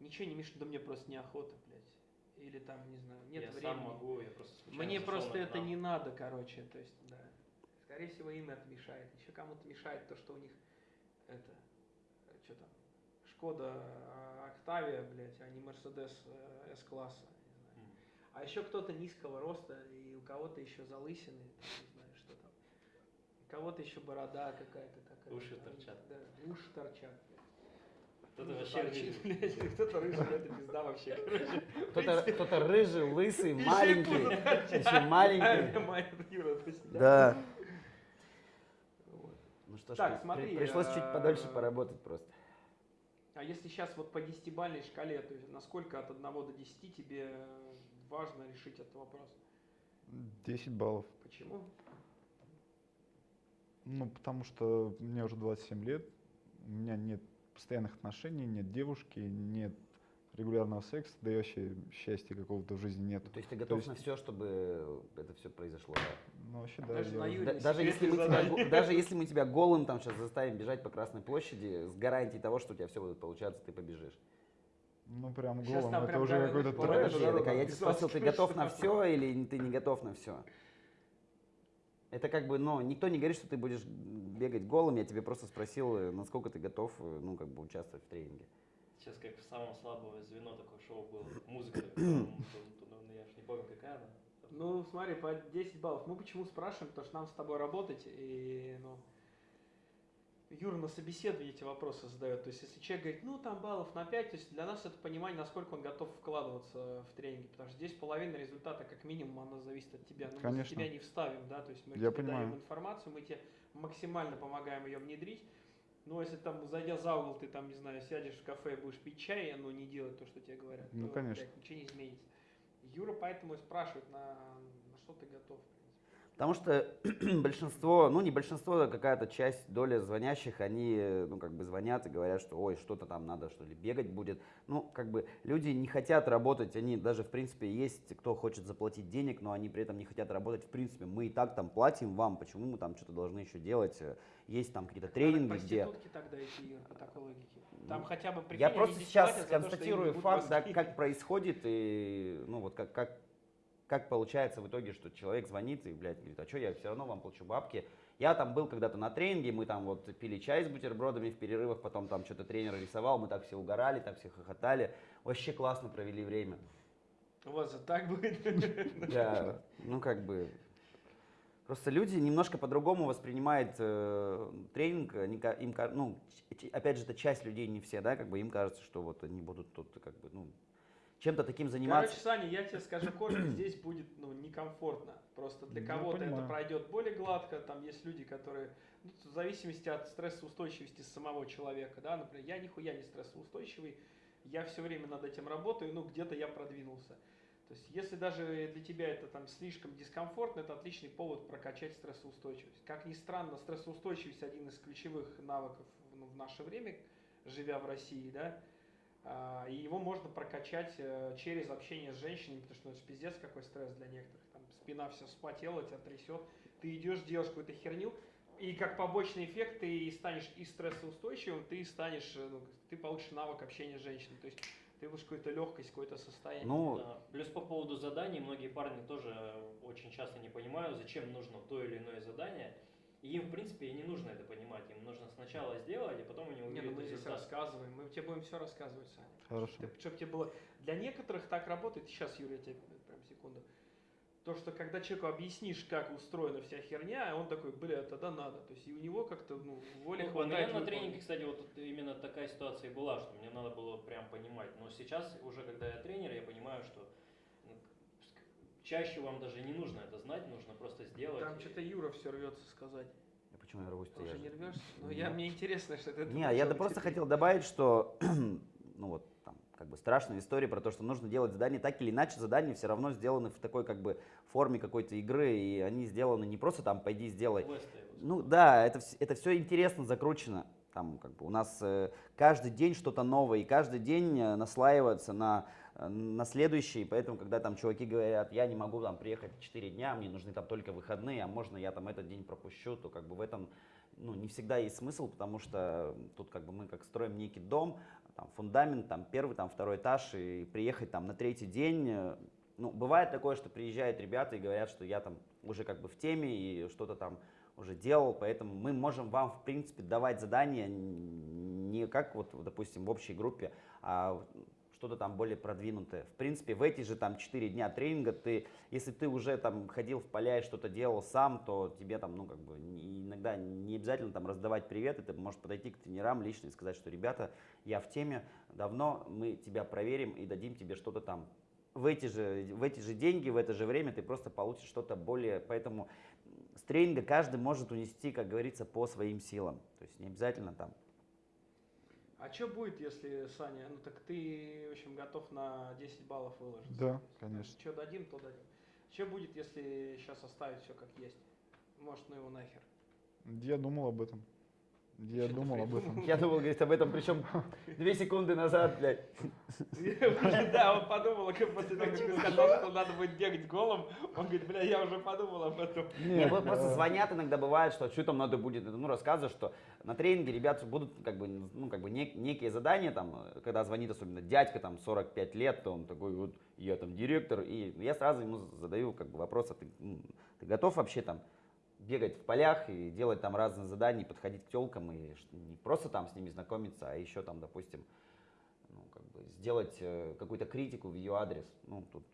E: ничего не мешает, да мне просто неохота, блядь. Или там, не знаю, нет
D: я
E: времени.
D: сам могу, я просто случайно
E: Мне просто это
D: канал.
E: не надо, короче, то есть, да. Скорее всего, им это мешает. Еще кому-то мешает то, что у них это, что там, Шкода а, Октавия, блядь, а не Мерседес э, С-класса, не знаю.
D: М.
E: А еще кто-то низкого роста, и у кого-то еще залысины, там, не знаю, что там. У кого-то еще борода какая-то такая.
D: Уши
E: там,
D: торчат.
E: Да, уши торчат. блядь.
D: Кто-то
E: Рыжий
D: вообще рыжий.
E: Кто-то рыжий, это пизда вообще.
C: Кто-то, кто-то рыжий, лысый, маленький, еще маленький.
E: Моя Юра, то есть,
C: Да. Что ж,
E: Так,
C: при-
E: смотри,
C: пришлось чуть
E: э,
C: подольше поработать просто.
E: А если сейчас вот по десятибалльной шкале, то есть насколько от 1 до 10 тебе важно решить этот вопрос?
F: 10 баллов.
E: Почему?
F: Ну, потому что мне уже 27 лет, у меня нет постоянных отношений, нет девушки, нет регулярного секса, да и вообще счастья какого-то в жизни нет.
C: То есть ты готов
F: есть-
C: на все, чтобы это все произошло. да?
F: Ну, вообще, да.
E: Даже
F: я
E: на
C: Да- даже, если мы тебя, даже если мы тебя голым там сейчас заставим бежать по Красной площади, с гарантией того, что у тебя все будет получаться, ты побежишь.
F: Ну, прям голым, это
E: прям
F: уже какой-то трэш.
C: Подожди,
E: народа
C: так, а я тебя спросил, ты готов на все или ты не готов на все? Это как бы, ну, никто не говорит, что ты будешь бегать голым, я тебе просто спросил, насколько ты готов, ну, как бы участвовать в тренинге.
D: Сейчас как в самом слабое звено такое шоу было. Музыка такая, тун- тун- тун, ну, я ж не помню какая она.
E: Ну, смотри, по 10 баллов. Мы почему спрашиваем? Потому что нам с тобой работать, и, ну, Юра на собеседовании эти вопросы задает. То есть, если человек говорит, ну, там баллов на 5, то есть для нас это понимание, насколько он готов вкладываться в тренинги. Потому что здесь половина результата, как минимум, она зависит от тебя. Мы за
F: Конечно.
E: тебя не вставим, да, то есть мы
F: Я
E: тебе
F: понимаю.
E: даем информацию, мы тебе максимально помогаем ее внедрить. Но если там, зайдя за угол, ты там, не знаю, сядешь в кафе и будешь пить чай, но не делать то, что тебе говорят,
F: Ну,
E: то,
F: конечно.
E: блядь, ничего не изменится. Юра поэтому и спрашивает, на, на что ты готов.
C: Потому что большинство, ну не большинство, а какая-то часть, доля звонящих, они, э, ну как бы звонят и говорят, что ой, что-то там надо, что ли, бегать будет. Ну, как бы люди не хотят работать, они даже, в принципе, есть, кто хочет заплатить денег, но они при этом не хотят работать, в принципе. Мы и так там платим вам, почему мы там что-то должны еще делать? Э, Есть там какие-то тренинги, где...
E: тогда идти, по такой логике. Там
C: Ну,
E: хотя бы, прикинь,
C: Я просто сейчас
E: то,
C: констатирую факт, да, как происходит, и ну вот как, как, как получается в итоге, что человек звонит и, блядь, говорит, а что, я все равно вам плачу бабки. Я там был когда-то на тренинге, мы там вот пили чай с бутербродами в перерывах, потом там что-то тренер рисовал, мы так все угорали, так все хохотали. Вообще классно провели время.
E: У вас же так будет.
C: Да, ну как бы... Просто люди немножко по-другому воспринимают э, тренинг, они, им, ну, опять же, это часть людей, не все, да, как бы им кажется, что вот они будут тут, как бы, ну, чем-то таким заниматься.
E: Короче, Саня, я тебе скажу коротко, здесь будет ну, некомфортно. Просто для кого-то это пройдет более гладко. Там есть люди, которые, ну, в зависимости от стрессоустойчивости самого человека, да, например, я нихуя не стрессоустойчивый, я все время над этим работаю, ну, где-то я продвинулся. То есть, если даже для тебя это там слишком дискомфортно, это отличный повод прокачать стрессоустойчивость. Как ни странно, стрессоустойчивость один из ключевых навыков ну, в наше время, живя в России, да, и его можно прокачать э, через общение с женщинами, потому что ну, это пиздец какой стресс для некоторых. Там спина вся вспотела, тебя трясет. Ты идешь, делаешь какую-то херню, и как побочный эффект ты и станешь и стрессоустойчивым, ты станешь, э, ну, ты получишь навык общения с женщиной. То есть ты будешь какую-то легкость, какое-то состояние.
C: Ну,
D: Да. Плюс по поводу заданий, многие парни тоже очень часто не понимают, зачем нужно то или иное задание. И им, в принципе, и не нужно это понимать. Им нужно сначала сделать, а потом они
E: Не, ну
D: увидят
E: мы здесь
D: результат.
E: рассказываем, мы тебе будем все рассказывать, Саня.
F: Хорошо.
E: Чтобы тебе было... Для некоторых так работает, сейчас, Юрий, я тебе прям секунду. То, что когда человеку объяснишь, как устроена вся херня, он такой, бля, тогда надо. То есть и у него как-то ну, воли
D: Ну, у
E: хватает.
D: меня на
E: выполнить.
D: тренинге, кстати, вот тут именно такая ситуация и была, что мне надо было прям понимать. Но сейчас, уже когда я тренер, я понимаю, что чаще вам даже не нужно это знать, нужно просто сделать.
E: Там
D: и-
E: что-то Юра все рвется сказать.
C: А почему я рвусь-то?
E: Ты уже
C: же-
E: не рвешься? Ну,
C: Нет.
E: я, мне интересно, что ты...
C: Не, я да просто хотел добавить, что, ну вот, там, как бы страшная история про то, что нужно делать задания так или иначе, задания все равно сделаны в такой, как бы, форме какой-то игры, и они сделаны не просто там, пойди сделай. Ну да, это, это все интересно закручено. Там, как бы, у нас э, каждый день что-то новое, и каждый день э, наслаивается на, на следующий, поэтому, когда там чуваки говорят, я не могу там приехать 4 дня, мне нужны там только выходные, а можно я там этот день пропущу, то как бы в этом ну, не всегда есть смысл, потому что тут как бы мы как строим некий дом, там фундамент, там первый, там второй этаж, и приехать там на третий день, э, ну, бывает такое, что приезжают ребята и говорят, что я там уже как бы в теме и что-то там уже делал, поэтому мы можем вам, в принципе, давать задания не как вот, допустим, в общей группе, а что-то там более продвинутое. В принципе, в эти же там 4 дня тренинга ты, если ты уже там ходил в поля и что-то делал сам, то тебе там, ну, как бы, иногда не обязательно там раздавать приветы, ты можешь подойти к тренерам лично и сказать, что, ребята, я в теме, давно мы тебя проверим и дадим тебе что-то там в эти же, в эти же деньги, в это же время ты просто получишь что-то более, поэтому с тренинга каждый может унести, как говорится, по своим силам. То есть не обязательно там.
E: А что будет, если, Саня, ну так ты, в общем, готов на 10 баллов выложиться?
F: Да, конечно.
E: Что дадим, то дадим. Что будет, если сейчас оставить все как есть? Может, ну его нахер.
F: Я думал об этом. Я думал об этом.
C: Я думал, говорит, об этом, причем две секунды назад, блядь.
E: Да, он подумал, как после того, как ты сказал, что надо будет бегать голым, он говорит, бля, я уже подумал об этом.
C: Не,
F: Нет,
C: вот просто
F: э,
C: звонят иногда бывает, что что там надо будет, ну, рассказывают, что на тренинге ребят будут как бы, ну, как бы нек- некие задания, там, когда звонит особенно дядька, там, 45 лет, то он такой вот, я там директор, и я сразу ему задаю как бы вопрос, а ты, ты готов вообще там бегать в полях и делать там разные задания, подходить к телкам, и не просто там с ними знакомиться, а еще там, допустим, ну, как бы сделать э, какую-то критику в ее адрес, ну, тут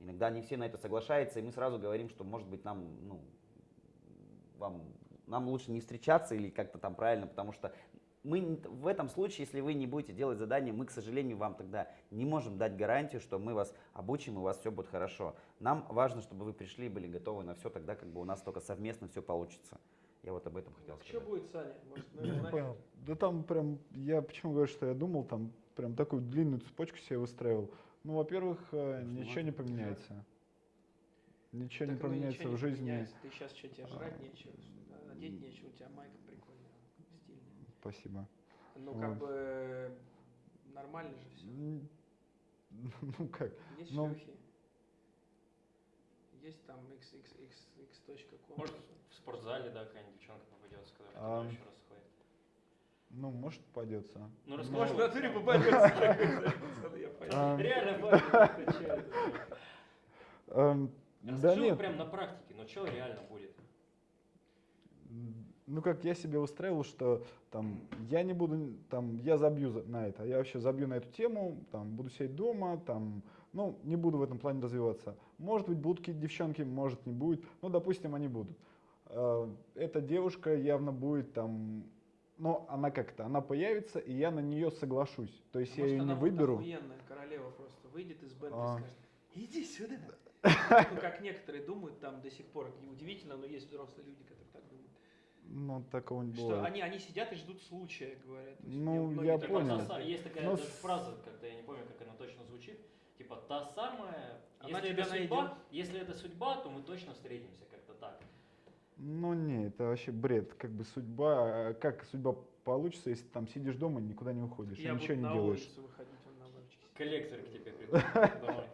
C: Иногда не все на это соглашаются, и мы сразу говорим, что, может быть, нам, ну, вам, нам лучше не встречаться или как-то там правильно, потому что мы не- в этом случае, если вы не будете делать задание, мы, к сожалению, вам тогда не можем дать гарантию, что мы вас обучим и у вас все будет хорошо. Нам важно, чтобы вы пришли и были готовы на все, тогда как бы у нас только совместно все получится. Я вот об этом хотел
E: Что
C: сказать.
E: будет, Саня? Может,
F: Не понял. Да там прям, я почему говорю, что я думал, там прям такую длинную цепочку себе выстраивал. Ну, во-первых, э,
C: что
F: ничего не поменяется. Ничего не
E: Так, ну,
F: поменяется
E: ничего
F: в
E: не
F: жизни.
E: поменяется. Ты сейчас что, тебе жрать
F: А,
E: нечего, одеть нечего, у тебя майка.
F: Спасибо.
E: Ну,
F: Вот.
E: как бы нормально же все.
F: Ну как?
E: Есть
F: ну-
E: шлюхи. Есть там xxx.com.
D: Может, в спортзале, да, какая-нибудь девчонка попадется, которая
F: А.
D: еще раз ходит.
F: Ну, может, попадется.
D: Ну,
F: Ну,
D: расскажи.
E: Может, в натуре попадется.
F: А,
D: Реально, Расскажи вот
F: нет,
D: прям на практике, ну что реально будет?
F: Ну как я себе устраивал, что там я не буду, там я забью за- на это, я вообще забью на эту тему, там буду сидеть дома, там, ну не буду в этом плане развиваться. Может быть будут какие-то девчонки, может не будет, ну допустим они будут. Э, Эта девушка явно будет там, но она как-то, она появится и я на нее соглашусь, то есть я
E: Может,
F: ее не выберу.
E: охуенная королева просто выйдет из бэнда
F: А.
E: и скажет, иди сюда. Ну, как некоторые думают там до сих пор. Удивительно, но есть взрослые люди, которые.
F: Ну такого не
E: Что
F: бывает.
E: они, они сидят и ждут случая, говорят.
F: Ну, я понял.
D: Есть такая
F: Ну,
D: даже
F: с-
D: фраза, как-то я не помню, как она точно звучит. Типа та самая,
E: Она
D: если
E: тебя
D: это судьба,
E: найдет.
D: если это судьба, то мы точно встретимся как-то так.
F: Ну не, это вообще бред, как бы судьба, как судьба получится, если там сидишь дома и никуда не уходишь, и
E: Я
F: ничего не
E: на
F: делаешь.
E: улицу выходить, он на.
D: Коллектор к тебе придут домой.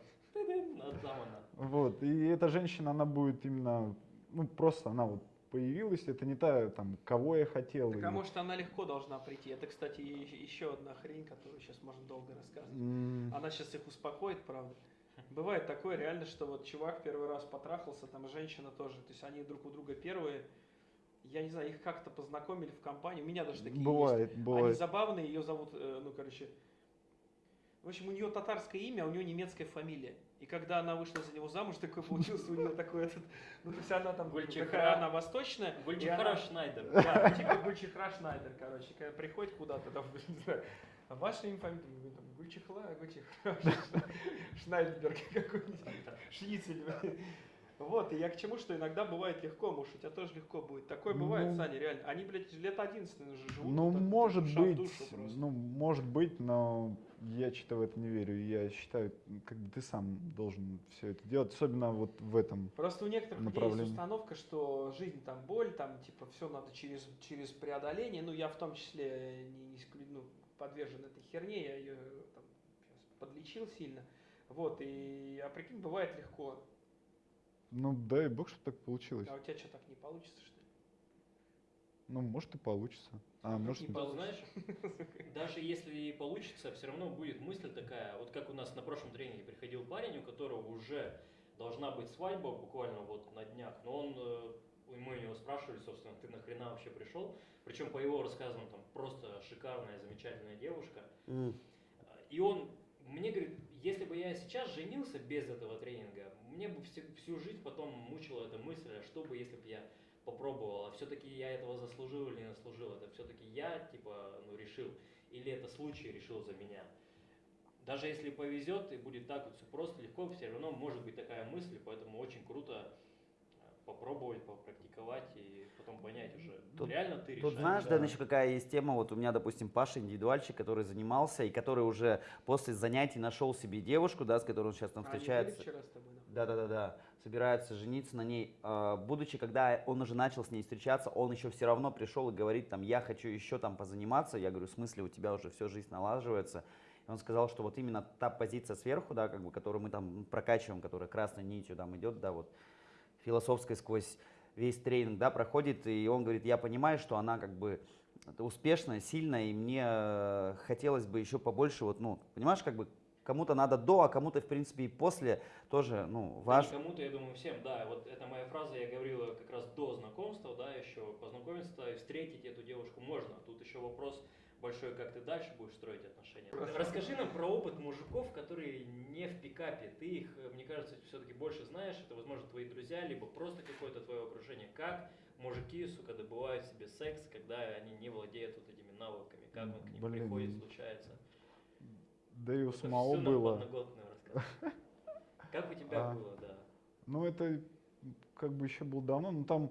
F: Вот, и эта женщина, она будет именно, ну просто она вот появилась, это не та, там, кого я хотел.
E: Так,
F: или-
E: а может она легко должна прийти? Это, кстати, еще одна хрень, которую сейчас можно долго рассказывать.
F: М,
E: Она сейчас их успокоит, правда. Бывает такое реально, что вот чувак первый раз потрахался, там женщина тоже, то есть они друг у друга первые. Я не знаю, их как-то познакомили в компании. У меня даже такие есть.
F: Бывает,
E: Они
F: бывает.
E: забавные, ее зовут, э, ну, короче, в общем, у нее татарское имя, а у нее немецкая фамилия. И когда она вышла за него замуж, такой получился у нее такой этот, ну, то есть она там,
D: Гульчихра.
E: такая она восточная. она-
D: Шнайдер.
E: Да, типа Гульчихра Шнайдер, короче, когда приходит куда-то, там, не знаю, а ваше имя, фамилия, там, Гульчихла, Гульчихра, Шнайдерберг какой-нибудь, Шницель. Вот, и я к чему, что иногда бывает легко, может, у тебя тоже легко будет. Такое бывает,
F: Ну,
E: Саня, реально. Они, блядь, лет 11 уже живут.
F: Ну,
E: так,
F: может быть, ну, может быть, но я что-то в это не верю. Я считаю, как бы ты сам должен все это делать, особенно вот в этом.
E: Просто у некоторых есть установка, что жизнь там боль, там типа все надо через, через преодоление. Ну, я в том числе не, не ну, подвержен этой херне, я ее там подлечил сильно. Вот, и, а прикинь, бывает легко.
F: Ну, дай бог, чтобы так получилось.
E: А у тебя что, так не получится, что ли?
F: Ну, может и получится. А, может,
E: не
F: и-
D: Тут, знаешь, даже если и получится, все равно будет мысль такая, вот как у нас на прошлом тренинге приходил парень, у которого уже должна быть свадьба буквально вот на днях, но он, э, мы у него спрашивали, собственно, ты нахрена вообще пришел, причем по его рассказам там просто шикарная, замечательная девушка,
C: М.
D: и он мне говорит, если бы я сейчас женился без этого тренинга, мне бы всю, всю жизнь потом мучила эта мысль, а что бы, если бы я попробовал, а все-таки я этого заслужил или не заслужил, это все-таки я, типа, ну, решил, или это случай решил за меня. Даже если повезет и будет так вот все просто, легко, все равно может быть такая мысль, поэтому очень круто попробовать, попрактиковать и потом понять уже,
C: Тут-
D: реально ты
C: Тут
D: решаешь.
C: знаешь,
F: да.
C: Еще какая есть тема, вот у меня, допустим, Паша индивидуальщик, который занимался и который уже после занятий нашел себе девушку, да, с которой он сейчас там
E: А
C: встречается.
E: вчера с тобой, да?
C: Да-да-да-да, собирается жениться на ней. А, Будучи, когда он уже начал с ней встречаться, он еще все равно пришел и говорит, там, я хочу еще там позаниматься. Я говорю, в смысле, у тебя уже всю жизнь налаживается. И он сказал, что вот именно та позиция сверху, да, как бы, которую мы там прокачиваем, которая красной нитью там идет, да, вот, философской сквозь весь тренинг, да, проходит, и он говорит, я понимаю, что она как бы успешная, сильная, и мне э, хотелось бы еще побольше, вот, ну, понимаешь, как бы кому-то надо до, а кому-то, в принципе, и после тоже, ну,
D: Да
C: важно.
D: не кому-то, я думаю, всем, да. Вот это моя фраза, я говорила как раз до знакомства, да, еще познакомиться и встретить эту девушку можно. Тут еще вопрос большой, как ты дальше будешь строить отношения. Расскажи нам про опыт мужиков, которые не в пикапе. Ты их, э, мне кажется, все-таки больше знаешь. Это, возможно, твои друзья, либо просто какое-то твое окружение. Как мужики, сука, добывают себе секс, когда они не владеют вот этими навыками? Как он к ним
F: Блин.
D: приходит, случается?
F: да и у
D: это
F: самого было.
D: Как у тебя
F: А.
D: было, да?
F: Ну, это как бы еще было давно, но там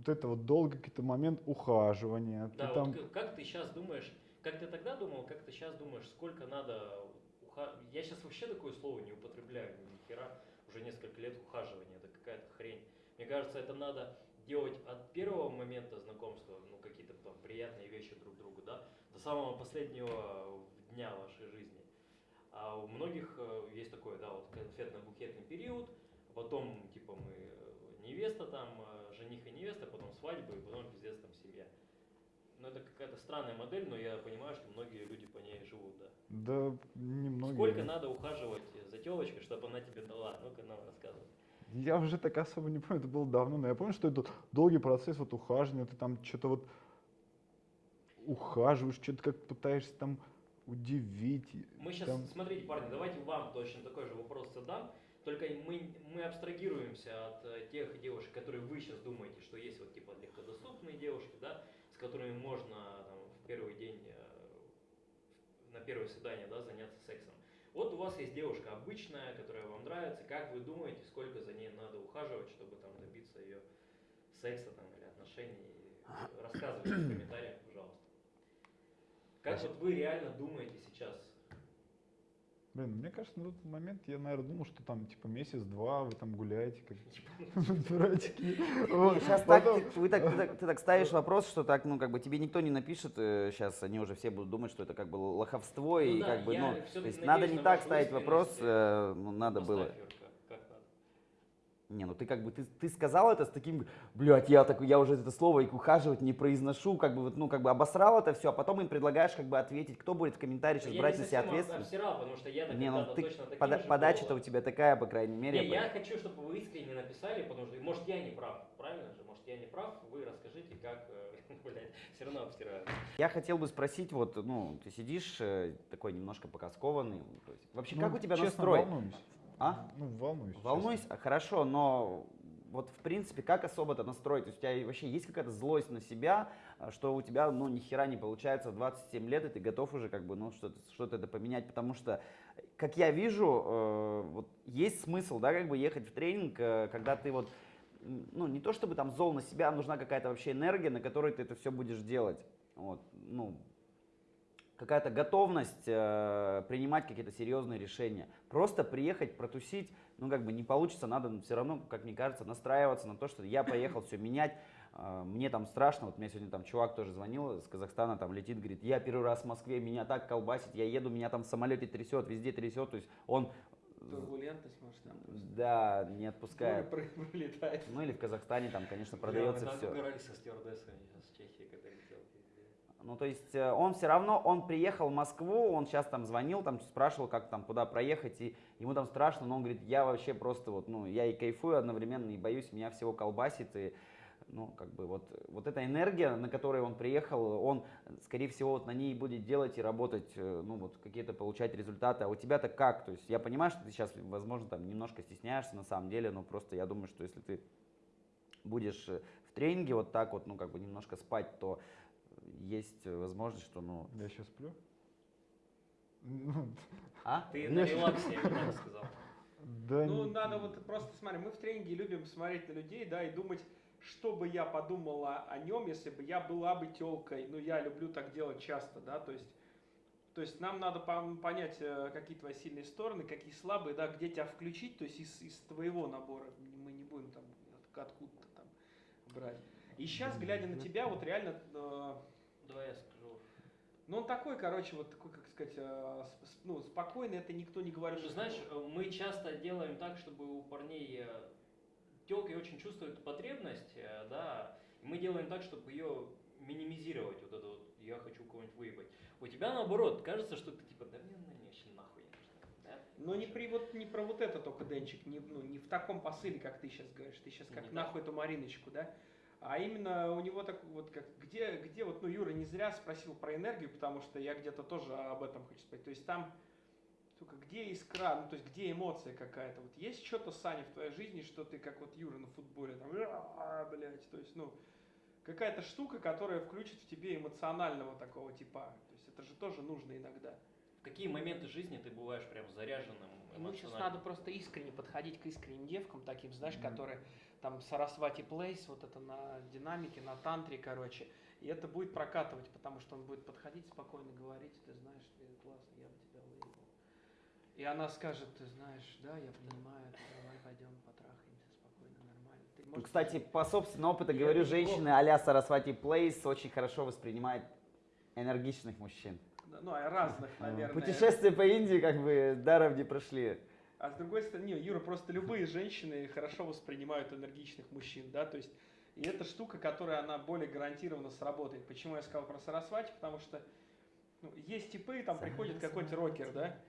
F: вот это вот долгий какой-то момент ухаживания. ты
D: Да,
F: там,
D: вот к- как ты сейчас думаешь, как ты тогда думал, как ты сейчас думаешь, сколько надо уха- Я сейчас вообще такое слово не употребляю, ни хера, уже несколько лет ухаживания, это какая-то хрень. Мне кажется, это надо делать от первого момента знакомства, ну, какие-то там приятные вещи друг другу, да, до самого последнего дня вашей жизни. А у многих э, есть такой, да, вот конфетно-букетный период, потом, типа, мы э, невеста там, э, жених и невеста, потом свадьба, и потом пиздец там семья. Ну, это какая-то странная модель, но я понимаю, что многие люди по ней живут, да.
F: да, немного.
D: Сколько надо ухаживать за телочкой, чтобы она тебе дала? Ну-ка нам рассказывай.
F: Я уже так особо не помню, это было давно, но я помню, что это долгий процесс вот ухаживания, ты там что-то вот ухаживаешь, что-то как пытаешься там удивить.
D: Мы сейчас,
F: там-
D: смотрите, парни, давайте вам точно такой же вопрос задам. Только мы, мы абстрагируемся от э, тех девушек, которые вы сейчас думаете, что есть вот типа легкодоступные девушки, да, с которыми можно там, в первый день, э, на первое свидание, да, заняться сексом. Вот у вас есть девушка обычная, которая вам нравится. Как вы думаете, сколько за ней надо ухаживать, чтобы там добиться ее секса там, или отношений? Рассказывайте в комментариях, пожалуйста. Как вот вы реально думаете сейчас?
F: Блин, мне кажется, на тот момент я, наверное, думал, что там типа месяц-два вы там гуляете, как дурачки. Вот.
C: Сейчас так, ты, вы так, ставишь вопрос, что так, ну, как бы тебе никто не напишет, сейчас они уже все будут думать, что это как бы лоховство,
D: Ну
C: и
D: да,
C: как бы, ну, то есть надо
D: на
C: не так ставить вопрос,
D: искренность.
C: э, ну, надо было.
D: Поставь, Юрка, как надо.
C: Не, ну ты как бы, ты, ты сказал это с таким, блядь, я такой, я уже это слово и ухаживать не произношу, как бы, вот, ну, как бы обосрал это все, а потом им предлагаешь как бы ответить, кто будет в комментарии сейчас
D: Я
C: брать на себя ответственность.
D: обсирал, потому что я
C: Не, ну ты,
D: точно
C: пода- подача-то у тебя такая, по крайней мере.
D: Не,
C: я
D: я хочу, чтобы вы искренне написали, потому что, может, я не прав, правильно же? Может, я не прав, вы расскажите, как, э, блядь, все равно обсираю.
C: Я хотел бы спросить, вот, ну, ты сидишь э, такой немножко покаскованный, то есть, вообще,
F: Ну,
C: как у тебя
F: честно,
C: настрой?
F: волнуюсь.
C: А?
F: Ну, волнуюсь. честно.
C: Волнуюсь, а, хорошо, но вот в принципе, как особо-то настроить? То есть у тебя вообще есть какая-то злость на себя, а, что у тебя, ну, ни хера не получается в 27 лет, и ты готов уже как бы, ну, что-то что это поменять, потому что, как я вижу, э, вот есть смысл, да, как бы ехать в тренинг, э, когда ты вот, ну, не то чтобы там зол на себя, а нужна какая-то вообще энергия, на которой ты это все будешь делать. Вот, ну, какая-то готовность э, принимать какие-то серьезные решения. Просто приехать, протусить, ну как бы не получится, надо все равно, как мне кажется, настраиваться на то, что я поехал все менять. Э, мне там страшно, вот мне сегодня там чувак тоже звонил из Казахстана, там летит, говорит, я первый раз в Москве, меня так колбасит, я еду, меня там в самолете трясет, везде трясет, то есть он,
E: Турбулентность, может, там просто.
C: да, не отпускает.
E: Пролетает.
C: Ну или в Казахстане там, конечно, продается
B: мы так
C: все.
B: со стюардессами с Чехии.
C: Ну, то есть э, он все равно, он приехал в Москву, он сейчас там звонил, там спрашивал, как там, куда проехать, и ему там страшно, но он говорит, я вообще просто вот, ну, я и кайфую одновременно, и боюсь, меня всего колбасит, и, ну, как бы вот, вот эта энергия, на которой он приехал, он, скорее всего, вот на ней будет делать и работать, э, ну, вот какие-то получать результаты, а у тебя-то как? То есть я понимаю, что ты сейчас, возможно, там немножко стесняешься на самом деле, но просто я думаю, что если ты будешь э, в тренинге вот так вот, ну, как бы немножко спать, то есть э, возможность, что, ну,
F: Я сейчас сплю? Ну,
C: а?
D: Ты на релаксе, я бы так сказал.
F: Да,
E: Ну,
F: не-
E: надо вот просто, смотри, мы в тренинге любим смотреть на людей, да, и думать, что бы я подумала о нем, если бы я была бы телкой. Ну, я люблю так делать часто, да, то есть, то есть нам надо понять, э, какие твои сильные стороны, какие слабые, да, где тебя включить, то есть из, из твоего набора. Мы не будем там от- откуда-то там брать. И сейчас, глядя на тебя, вот реально, э,
D: Давай я скажу.
E: ну он такой, короче, вот такой, как сказать, э, ну, спокойный, это никто не говорит. Что-
D: знаешь, э, мы часто делаем так, чтобы у парней телки очень чувствуют потребность, э, да, и мы делаем так, чтобы ее минимизировать, вот это вот, я хочу кого-нибудь выебать. У тебя наоборот, кажется, что ты типа, да мне она вообще нахуй не нужна, да?
E: Но не, при, вот, не про вот это только, Денчик, не, ну, не в таком посыле, как ты сейчас говоришь. Ты сейчас как
D: Не
E: нахуй эту Мариночку, да? А именно у него так вот как, где, где вот, ну, Юра не зря спросил про энергию, потому что я где-то тоже об этом хочу сказать. То есть там, сука, где искра, ну, то есть где эмоция какая-то. Вот есть что-то, Саня, в твоей жизни, что ты как вот Юра на футболе, там, «А, блядь, то есть, ну, какая-то штука, которая включит в тебе эмоционального такого типа. То есть это же тоже нужно иногда.
D: В какие моменты жизни ты бываешь прям заряженным
E: Ну, сейчас надо просто искренне подходить к искренним девкам, таким, знаешь,
F: Мгм.
E: которые там Сарасвати Плейс, вот это на динамике, на тантре, короче. И это будет прокатывать, потому что он будет подходить спокойно, говорить, ты знаешь, ты классно, я бы тебя выебал. И она скажет, ты знаешь, да, я понимаю, давай пойдем потрахаемся спокойно, нормально. Ты можешь-
C: Кстати, по собственному опыту
D: Я
C: говорю, женщины а-ля Сарасвати Плейс очень хорошо воспринимают энергичных мужчин.
E: Ну, а разных, наверное.
C: Путешествия по Индии как бы даром не прошли.
E: А с другой стороны, не, Юра, просто любые женщины хорошо воспринимают энергичных мужчин, да, то есть, и эта штука, которая, она более гарантированно сработает. Почему я сказал про Сарасвати? Потому что ну, есть типы, там приходит какой-нибудь рокер, да,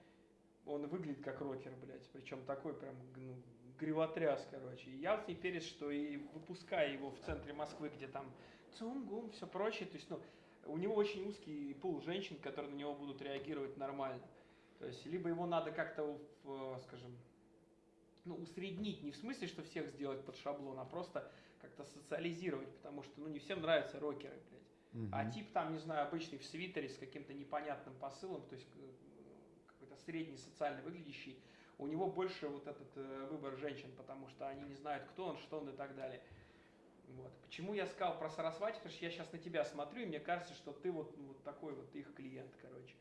E: он выглядит как рокер, блядь, причем такой прям, ну, гривотряс, короче. И я вот не перец, что и выпуская его в центре Москвы, где там цум-гум, все прочее, то есть, ну, у него очень узкий пул женщин, которые на него будут реагировать нормально. То есть, либо его надо как-то, скажем, ну, усреднить, не в смысле, что всех сделать под шаблон, а просто как-то социализировать, потому что, ну, не всем нравятся рокеры, блядь. А
F: Мгм.
E: тип там, не знаю, обычный в свитере с каким-то непонятным посылом, то есть э, какой-то средний социально выглядящий, у него больше вот этот э, выбор женщин, потому что они не знают, кто он, что он и так далее. Вот. Почему я сказал про Сарасвати? Потому что я сейчас на тебя смотрю, и мне кажется, что ты вот, ну, вот такой вот их клиент, короче.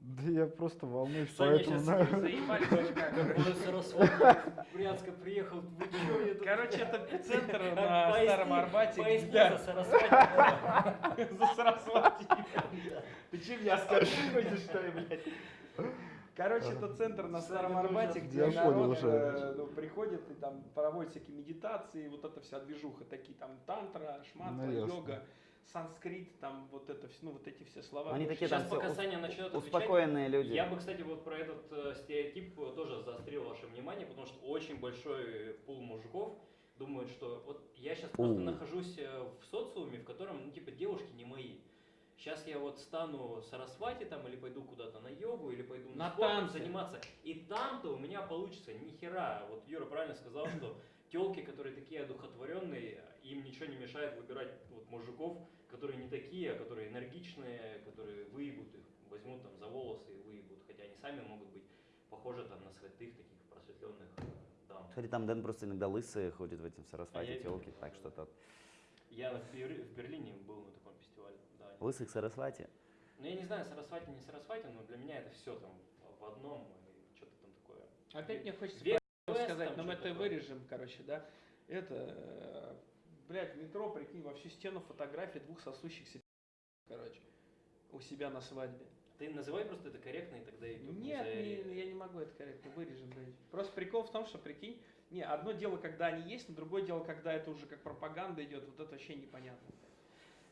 F: Да я просто волнуюсь,
D: Саня
F: поэтому
D: щас
F: знаю.
E: Заебали как.
D: Он из Брянска приехал, вы чё, я тут-
E: Короче, это центр на Старом Арбате.
D: поясни за Сарасвати.
E: за Сарасвати. Ты че меня хочешь, что ли, блядь? Короче, это центр на Старом Арбате, где народ э, ну, приходит и там проводит всякие медитации, вот это вся движуха, такие там тантра, шматра,
F: Ну, ясно.
E: йога, санскрит, там вот это все, ну вот эти все слова.
C: Они такие там
D: Сейчас
C: все
D: пока Саня начнет отвечать,
C: успокоенные люди.
D: Я бы, кстати, вот про этот э, стереотип э, тоже заострил ваше внимание, потому что очень большой пул мужиков думают, что вот я сейчас просто
C: У.
D: нахожусь э, в социуме, в котором, ну, типа, девушки не мои. Сейчас я вот стану сарасвати там, или пойду куда-то на йогу, или пойду на, спортом
E: танцы.
D: заниматься. И там-то у меня получится ни хера. Вот Юра правильно сказал, что телки, которые такие одухотворенные, им ничего не мешает выбирать вот мужиков, которые не такие, а которые энергичные, которые выебут их, возьмут там за волосы и выебут. Хотя они сами могут быть похожи там на святых таких просветленных э, дам.
C: Кстати, там Дэн просто иногда лысые ходит в этим
D: А я
C: Сарасвати
D: видел,
C: телки, так что тот.
D: Я в, Бер- в Берлине был на таком фестивале. Да.
C: Лысых Сарасвати.
D: Ну я не знаю, Сарасвати, не Сарасвати, но для меня это все там в одном, и что-то там такое.
E: Опять мне хочется
D: Вест
E: сказать, но мы это
D: такое.
E: вырежем, короче, да. Это, э, блядь, метро, прикинь, во всю стену фотографии двух сосущихся, короче, у себя на свадьбе.
D: Ты называй просто это корректно, и тогда не
E: Нет, не- я не могу это корректно вырежем, блядь. Просто прикол в том, что, прикинь, не, одно дело, когда они есть, но другое дело, когда это уже как пропаганда идет, вот это вообще непонятно.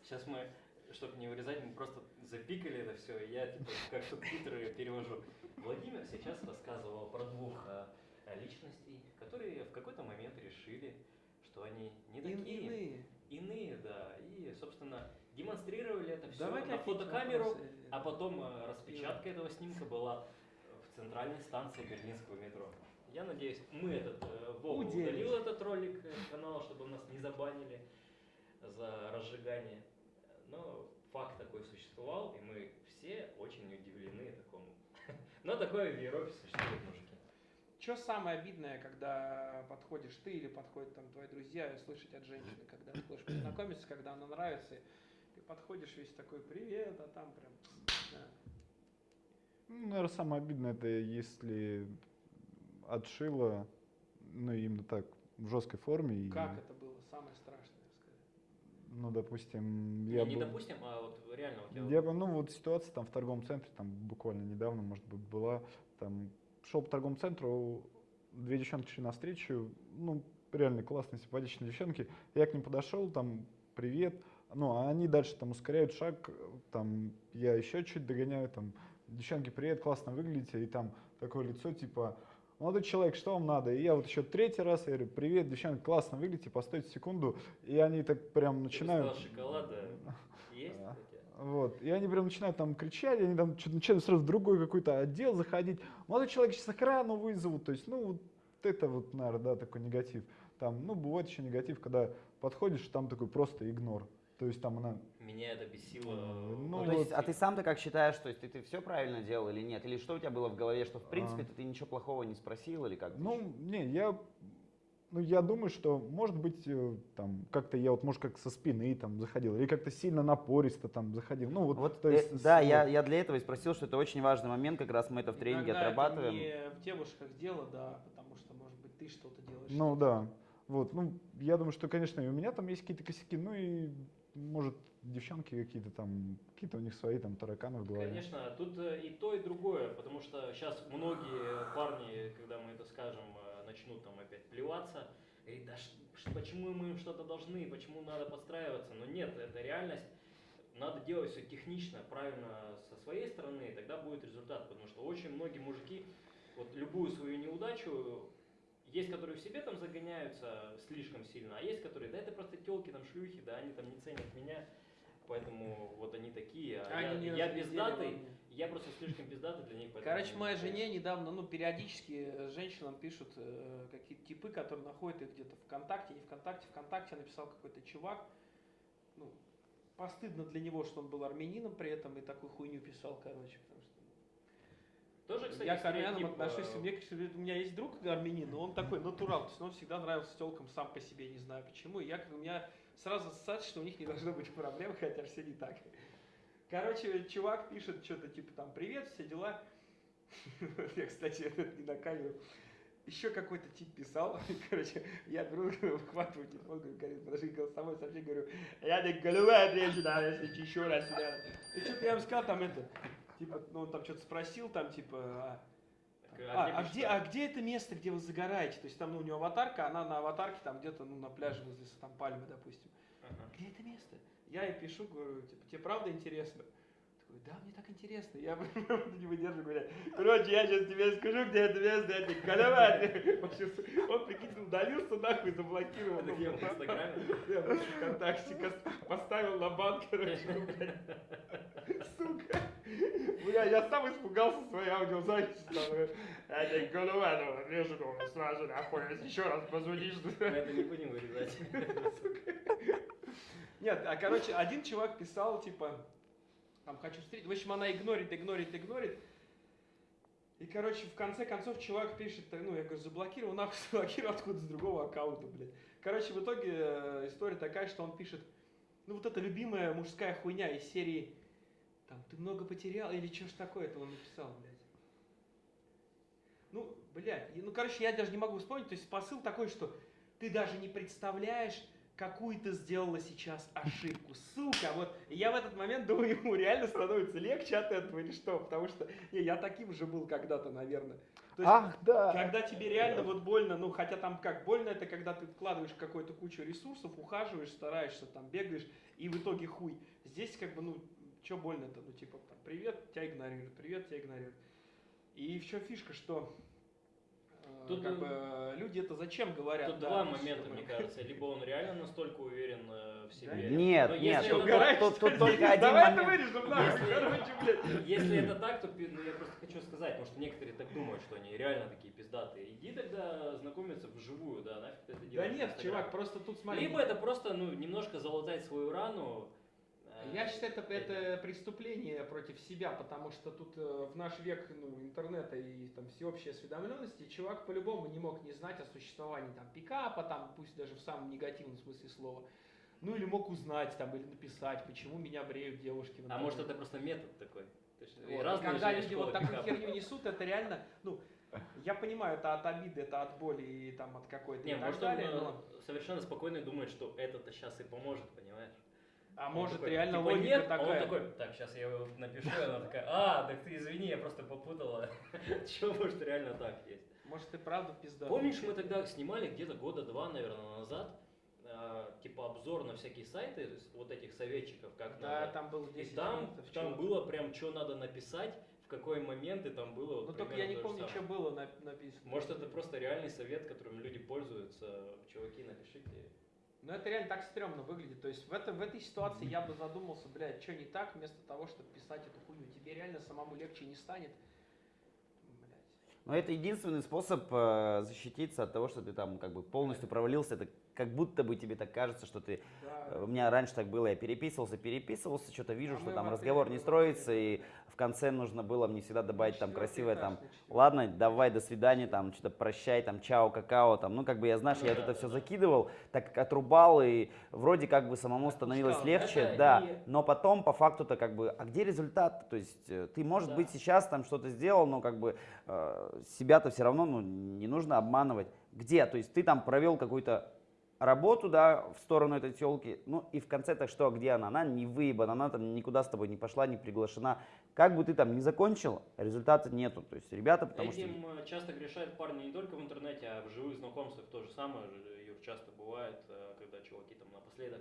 D: Сейчас мы, чтобы не вырезать, мы просто запикали это все, и я типа как субтитры перевожу. Владимир сейчас рассказывал про двух э, личностей, которые в какой-то момент решили, что они не такие.
E: Иные.
D: Иные, да. И, собственно, демонстрировали это все
E: Давай
D: на фотокамеру,
E: вопросы.
D: а потом э, распечатка этого снимка была в центральной станции берлинского метро. Я надеюсь, мы этот, э, Вова удалил этот ролик э, с канала, чтобы нас не забанили за разжигание. Но факт такой существовал, и мы все очень удивлены такому. Но такое в Европе существует, мужики.
E: Что самое обидное, когда подходишь ты или подходят там твои друзья, и слышать от женщины, когда ты хочешь познакомиться, когда она нравится, и ты подходишь весь такой привет, а там прям... да.
F: Ну, наверное, самое обидное, это если отшила, ну, именно так, в жесткой форме. и,
E: Как это было? Самое страшное.
F: Ну, допустим,
D: Не,
F: я
D: не
F: был-
D: допустим, а вот реально у тебя...
F: Я, бы- ну, вот ситуация там в торговом центре, там буквально недавно, может быть, была, там, шел по торговому центру, две девчонки шли навстречу, ну, реально классные, симпатичные девчонки, я к ним подошел, там, привет, ну, а они дальше там ускоряют шаг, там, я еще чуть догоняю, там, девчонки, привет, классно выглядите, и там такое лицо, типа, молодой человек, что вам надо? И я вот еще третий раз, я говорю, привет, девчонки, классно выглядите, постойте секунду, и они так прям начинают...
D: шоколада есть
F: Да.
D: у тебя?
F: Вот. И они прям начинают там кричать, они там что-то начинают сразу в другой какой-то отдел заходить. Молодой человек сейчас охрану вызовут. То есть, ну, вот это вот, наверное, да, такой негатив. Там, ну, бывает еще негатив, когда подходишь, там такой просто игнор. То есть там она...
B: Меня это бесило.
F: Ну,
C: Ну,
F: вот.
C: то есть, а ты сам-то как считаешь, то есть ты, ты все правильно делал или нет? Или что у тебя было в голове, что в принципе
F: А.
C: ты ничего плохого не спросил или как?
F: Ну, не, я, ну, я думаю, что, может быть, э, там, как-то я вот, может, как со спины там заходил, или как-то сильно напористо там заходил. Ну, вот,
C: Вот,
F: то
C: э,
F: есть, с-
C: да,
F: вот.
C: я, я для этого и спросил, что это очень важный момент, как раз мы это в тренинге
E: Иногда
C: отрабатываем.
E: Это не в девушках дело, да, потому что, может быть, ты что-то делаешь.
F: Ну, да. Вот, ну, я думаю, что, конечно, и у меня там есть какие-то косяки, ну, и, может, девчонки какие-то там, какие-то у них свои там тараканы в голове.
D: Конечно, тут э, и то, и другое, потому что сейчас многие парни, когда мы это скажем, э, начнут там опять плеваться, говорить, да почему мы им что-то должны, почему надо подстраиваться, но нет, это реальность, надо делать все технично, правильно со своей стороны, и тогда будет результат, потому что очень многие мужики, вот любую свою неудачу, есть, которые в себе там загоняются слишком сильно, а есть, которые, да это просто телки, там шлюхи, да, они там не ценят меня, поэтому вот они такие, а я,
E: не
D: я
E: во
D: пиздатый,
E: мне.
D: Я просто слишком пиздатый для них.
E: Короче, моей
D: не
E: жене недавно, ну, периодически э, женщинам пишут э, какие-то типы, которые находят их где-то ВКонтакте, не ВКонтакте, ВКонтакте написал какой-то чувак, ну, постыдно для него, что он был армянином при этом и такую хуйню писал, короче, потому что
D: Тоже, кстати,
E: я к армянам
D: стереотип,
E: отношусь,
D: э,
E: мне, кажется, у меня есть друг армянин, но он такой натурал, то есть он всегда нравился телкам сам по себе, не знаю почему, и я, у меня сразу ассоциация, что у них не должно быть проблем, хотя все не так. Короче, чувак пишет что-то типа там «Привет, все дела». Я, кстати, это не на камеру. Еще какой-то тип писал, короче, я беру, выхватываю телефон, говорю, Карин, подожди, голосовой сообщение, говорю, я так голова да, если еще раз сюда. И что-то я ему сказал, там это, типа, ну он там что-то спросил, там типа, а, а, а где,
D: да?
E: а где это место, где вы загораете? То есть там ну, у него аватарка, она на аватарке там где-то ну, на пляже возле там пальмы, допустим.
D: Ага.
E: Где это место? Я ей пишу, говорю, типа, тебе правда интересно? Такой, да, мне так интересно. Я не выдерживаю, говорю, короче, я сейчас тебе скажу, где это место, я тебе колевать. Он, прикинь, удалился нахуй, заблокировал.
D: Это где, в Инстаграме?
E: Я в ВКонтакте поставил на банк, короче. Сука. Бля, я сам испугался своей аудиозаписи. там, э, Я тебе голова, ну, режу, ну, сразу нахуй, еще раз позвонишь.
D: Мы это не будем вырезать.
E: Нет, а короче, один чувак писал, типа, там, хочу встретить. В общем, она игнорит, игнорит, игнорит. И, короче, в конце концов чувак пишет, ну, я говорю, заблокировал, нахуй заблокировал откуда с другого аккаунта, блядь. Короче, в итоге э, история такая, что он пишет, ну, вот эта любимая мужская хуйня из серии, там, ты много потерял, или что ж такое, это он написал, блядь. Ну, блядь, ну, короче, я даже не могу вспомнить, то есть посыл такой, что ты даже не представляешь, какую ты сделала сейчас ошибку, сука, вот, я в этот момент думаю, ему реально становится легче от этого или что, потому что, не, я таким же был когда-то, наверное. То есть,
F: Ах, да.
E: когда тебе реально вот больно, ну хотя там как, больно это когда ты вкладываешь какую-то кучу ресурсов, ухаживаешь, стараешься, там бегаешь, и в итоге хуй. Здесь как бы, ну, что больно-то, ну типа, там, привет, тебя игнорируют, привет, тебя игнорируют. И в чем фишка, что
D: Тут,
E: как
D: э,
E: бы, э, люди это зачем говорят?
D: Тут
E: да,
D: два
E: есть,
D: момента,
E: чтобы-
D: мне кажется. Либо он реально настолько уверен э, в себе.
C: Нет,
D: Но
C: нет,
D: если
C: тут,
D: это
E: Угораешь,
C: тут- тут только один
E: Давай это
C: момент.
E: вырежем, нахуй,
D: Если-
E: короче, блядь.
D: Если это так, то ну, я просто хочу сказать, потому что некоторые так думают, что они реально такие пиздатые. Иди тогда знакомиться вживую, да, нафиг ты это
E: Да
D: делаешь. в
E: нет, чувак, просто тут смотри.
D: Либо это просто, ну, немножко залатать свою рану. Э,
E: Я считаю, это, это преступление против себя, потому что тут э, в наш век ну, интернета и там всеобщей осведомленности чувак по-любому не мог не знать о существовании там пикапа, там, пусть даже в самом негативном смысле слова. Ну или мог узнать там или написать, почему меня бреют девушки.
D: А может это просто метод такой?
E: Вот. Когда люди вот такую херню несут, это реально, ну, я понимаю, это от обиды, это от боли и там от какой-то
D: Не,
E: и так
D: может он
E: далее,
D: э,
E: но-
D: совершенно спокойно думает, что это-то сейчас и поможет, понимаешь?
E: А
D: Он
E: может
D: такой,
E: реально
D: типа,
E: логика
D: нет, а
E: такая.
D: он такой, так, сейчас я его напишу, и она такая, а, так ты извини, я просто попутала. Чего, может, реально так есть?
E: Может и правда пизда.
D: Помнишь, мы тогда снимали где-то года два, наверное, назад, э, типа обзор на всякие сайты, вот этих советчиков, как
E: Да,
D: надо.
E: там было
D: И
E: 10
D: там,
E: пунктов,
D: там
E: чувак.
D: было прям, что надо написать, в какой момент, и там было вот
E: Ну только я не помню, что было нап- написано.
D: Может, это просто реальный совет, которым люди пользуются. Чуваки, напишите.
E: Ну это реально так стрёмно выглядит. То есть в, этом, в этой ситуации я бы задумался, блядь, что не так, вместо того, чтобы писать эту хуйню. Тебе реально самому легче не станет.
C: Но это единственный способ э, защититься от того, что ты там как бы полностью провалился. Это как будто бы тебе так кажется, что ты...
E: Да.
C: э, У меня раньше так было, я переписывался, переписывался, что-то вижу,
E: А
C: что там разговор не строится, и конце нужно было мне всегда добавить там красивое там, ладно, давай, до свидания, там, что-то прощай, там, чао, какао, там, ну, как бы я, знаешь,
B: Ну
C: я вот это
B: да,
C: все закидывал, так как отрубал, и вроде как бы самому становилось легче,
B: Это
C: да, но потом по факту-то как бы, а где результат? То есть э, ты, может быть, сейчас там что-то сделал, но как бы э, себя-то все равно, ну, не нужно обманывать. Где? То есть ты там провел какую-то работу, да, в сторону этой телки, ну и в конце-то что, где она? Она не выебана, она там никуда с тобой не пошла, не приглашена. Как бы ты там не закончил, результата нету. То есть ребята, потому что...
D: Этим э, часто грешают парни не только в интернете, а в живых знакомствах то же самое, Юр, часто бывает, э, когда чуваки там напоследок.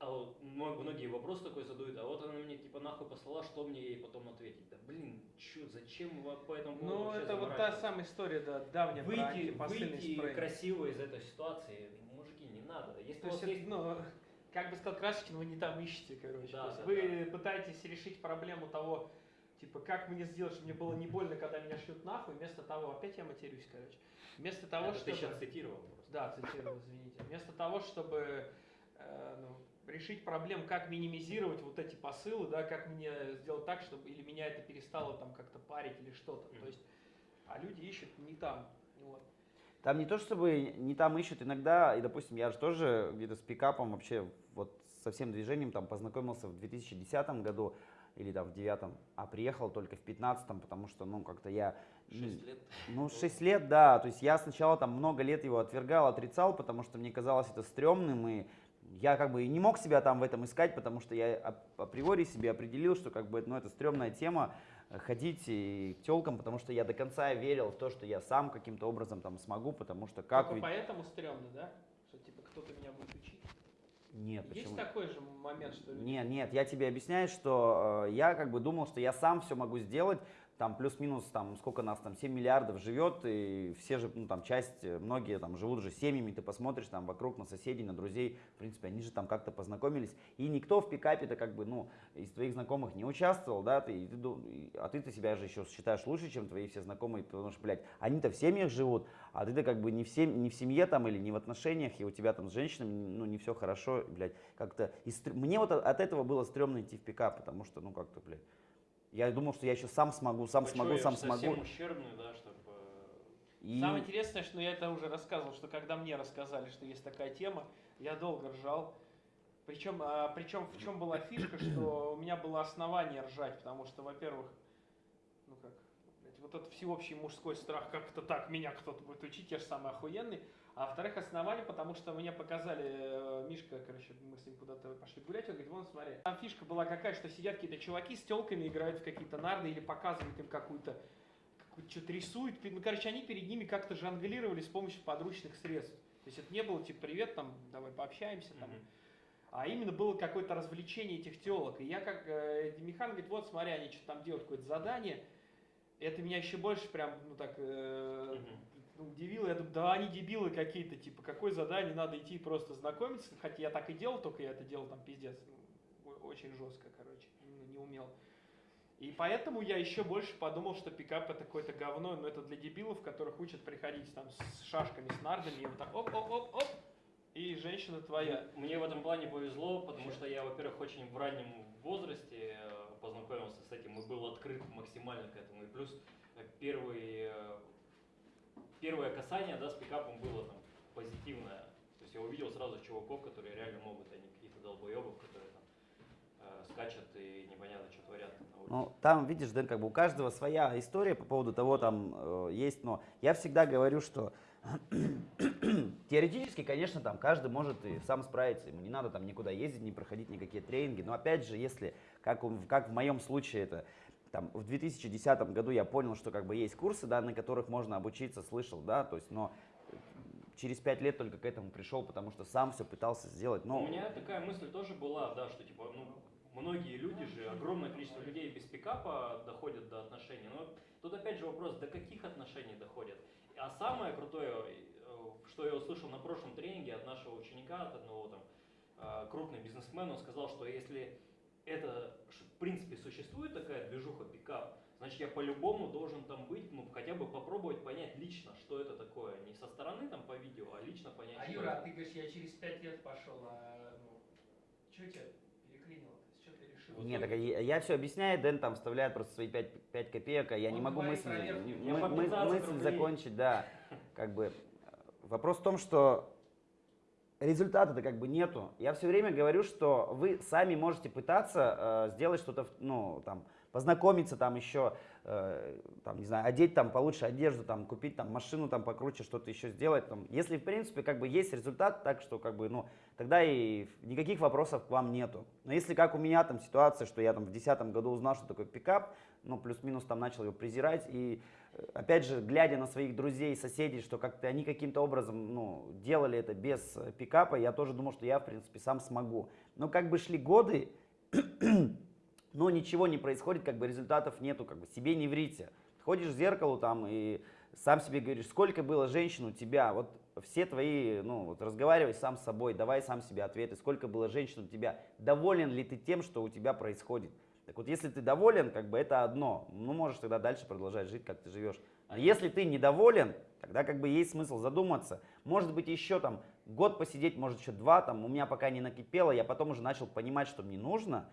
D: А вот мно- многие вопрос такой задают, а вот она мне типа нахуй послала, что мне ей потом ответить? Да блин, чё, зачем вы по этому поводу
E: Ну, это вот та самая история, да, давняя про
D: Выйти,
E: антипосыльный
D: выйти
E: спрей.
D: красиво из этой ситуации, мужики, не надо. Если
E: То
D: у вас
E: есть, ну, как бы сказал Красочкин, вы не там ищете, короче.
D: Да, да,
E: вы пытаетесь решить проблему того, типа, как мне сделать, чтобы мне было не больно, когда меня шьют нахуй, вместо того, опять я матерюсь, короче, вместо того,
D: Это ты
E: чтобы...
D: сейчас цитировал просто.
E: Да, цитирую, извините. Вместо того, чтобы э, ну, решить проблем, как минимизировать вот эти посылы, да, как мне сделать так, чтобы или меня это перестало там как-то парить или что-то. То есть, а люди ищут не там. Вот.
C: Там не то, чтобы не там ищут иногда, и, допустим, я же тоже где-то с пикапом вообще вот со всем движением там познакомился в 2010 году или там в 2009, а приехал только в 2015, потому что, ну, как-то я...
B: Шесть лет.
C: Ну, 6 лет, да. То есть я сначала там много лет его отвергал, отрицал, потому что мне казалось это стрёмным, и я как бы и не мог себя там в этом искать, потому что я ап- априори себе определил, что как бы ну, это стрёмная тема, э, ходить и к тёлкам, потому что я до конца верил в то, что я сам каким-то образом там смогу, потому что как
E: Только
C: ведь...
E: поэтому стрёмно, да? Что типа кто-то меня будет учить.
C: Нет,
E: Есть
C: почему?
E: такой же момент, что
C: Нет, нет, я тебе объясняю, что э, я как бы думал, что я сам все могу сделать, там плюс-минус, там сколько нас там, 7 миллиардов живет, и все же, ну там часть, э, многие там живут же семьями, ты посмотришь там вокруг на соседей, на друзей, в принципе, они же там как-то познакомились, и никто в пикапе-то как бы, ну, из твоих знакомых не участвовал, да, ты, ты а ты-то себя же еще считаешь лучше, чем твои все знакомые, потому что, блядь, они-то в семьях живут, а ты-то как бы не в, сем- не в семье там или не в отношениях, и у тебя там с женщинами, ну, не все хорошо, блядь, как-то, и стр- мне вот от- от этого было стрёмно идти в пикап, потому что, ну, как-то, блядь, я думал, что я еще сам смогу, сам
D: Большой,
C: смогу, сам смогу.
D: ущербный, да, чтобы...
C: И...
E: Самое интересное, что я это уже рассказывал, что когда мне рассказали, что есть такая тема, я долго ржал. Причем, а, причем в чем была фишка, что у меня было основание ржать, потому что, во-первых, блядь, вот этот всеобщий мужской страх, как это так, меня кто-то будет учить, я же самый охуенный. А во-вторых, основание, потому что мне показали, э, Мишка, короче, мы с ним куда-то пошли гулять, он говорит, вон смотри. Там фишка была какая, что сидят какие-то чуваки с телками, играют в какие-то нарды или показывают им какую-то что-то рисуют. Ну, короче, они перед ними как-то жонглировали с помощью подручных средств. То есть это не было типа привет, там, давай пообщаемся, там.
D: Мгм.
E: А именно было какое-то развлечение этих телок. И я как э, Михан говорит, вот смотри, они что-то там делают, какое-то задание. Это меня еще больше прям, ну так, э, ну, удивило. Я думаю, да они дебилы какие-то, типа, какое задание, надо идти просто знакомиться. Хотя я так и делал, только я это делал там пиздец. ну, очень жестко, короче, не умел. И поэтому я еще больше подумал, что пикап это какое-то говно, но это для дебилов, которых учат приходить там с шашками, с нардами, и вот так оп-оп-оп-оп, и женщина твоя.
D: Мне в этом плане повезло, потому что я, во-первых, очень в раннем возрасте э, познакомился с этим и был открыт максимально к этому. И плюс э, первый, э, первое касание да, с пикапом было там позитивное. То есть я увидел сразу чуваков, которые реально могут, а не каких-то долбоебов, которые там э, скачут и непонятно, что творят.
C: Ну, там, видишь, Дэн, как бы у каждого своя история по поводу того, там э, есть, но я всегда говорю, что теоретически, конечно, там каждый может и сам справиться, ему не надо там никуда ездить, не проходить никакие тренинги, но опять же, если, как, у- как в моем случае это, там, в 2010 году я понял, что как бы есть курсы, да, на которых можно обучиться, слышал, да, то есть, но э, через пять лет только к этому пришел, потому что сам все пытался сделать, но...
D: У меня такая мысль тоже была, да, что типа, ну, многие люди же, огромное количество людей без пикапа доходят до отношений. Но тут опять же вопрос, до каких отношений доходят. А самое крутое, э, что я услышал на прошлом тренинге от нашего ученика, от одного там э, крупный бизнесмен, он сказал, что если это в принципе существует такая движуха пикап, значит, я по-любому должен там быть, ну, хотя бы попробовать понять лично, что это такое. Не со стороны там по видео, а лично понять,
E: А
D: что
E: Юра, а
D: это.
E: ты говоришь, я через пять лет пошел, а ну, что тебя переклинило? Что ты решил?
C: Нет, так я, я все объясняю, Дэн там вставляет просто свои 5, 5 копеек, а я не
E: Он
C: могу
E: говорит
C: мысль, не- мы- мы-
D: 15
C: мысль
D: рублей.
C: закончить, да. Как бы э, вопрос в том, что результата-то как бы нету. Я все время говорю, что вы сами можете пытаться э, сделать что-то, ну, там, познакомиться там еще, э, там, не знаю, одеть там получше одежду, там, купить там машину там покруче, что-то еще сделать. Там. Если, в принципе, как бы есть результат, так что, как бы, ну, тогда и никаких вопросов к вам нету. Но если, как у меня там ситуация, что я там в 2010 году узнал, что такое пикап, ну, плюс-минус там начал его презирать, и опять же, глядя на своих друзей, соседей, что как-то они каким-то образом, ну, делали это без э, пикапа, я тоже думал, что я, в принципе, сам смогу. Но как бы шли годы, но ничего не происходит, как бы результатов нету, как бы себе не врите. Ходишь в зеркало там и сам себе говоришь, сколько было женщин у тебя, вот все твои, ну, вот разговаривай сам с собой, давай сам себе ответы, сколько было женщин у тебя, доволен ли ты тем, что у тебя происходит. Так вот, если ты доволен, как бы это одно, ну, можешь тогда дальше продолжать жить, как ты живешь. А если ты недоволен, тогда как бы есть смысл задуматься. Может быть, еще там год посидеть, может, еще два, там, у меня пока не накипело, я потом уже начал понимать, что мне нужно,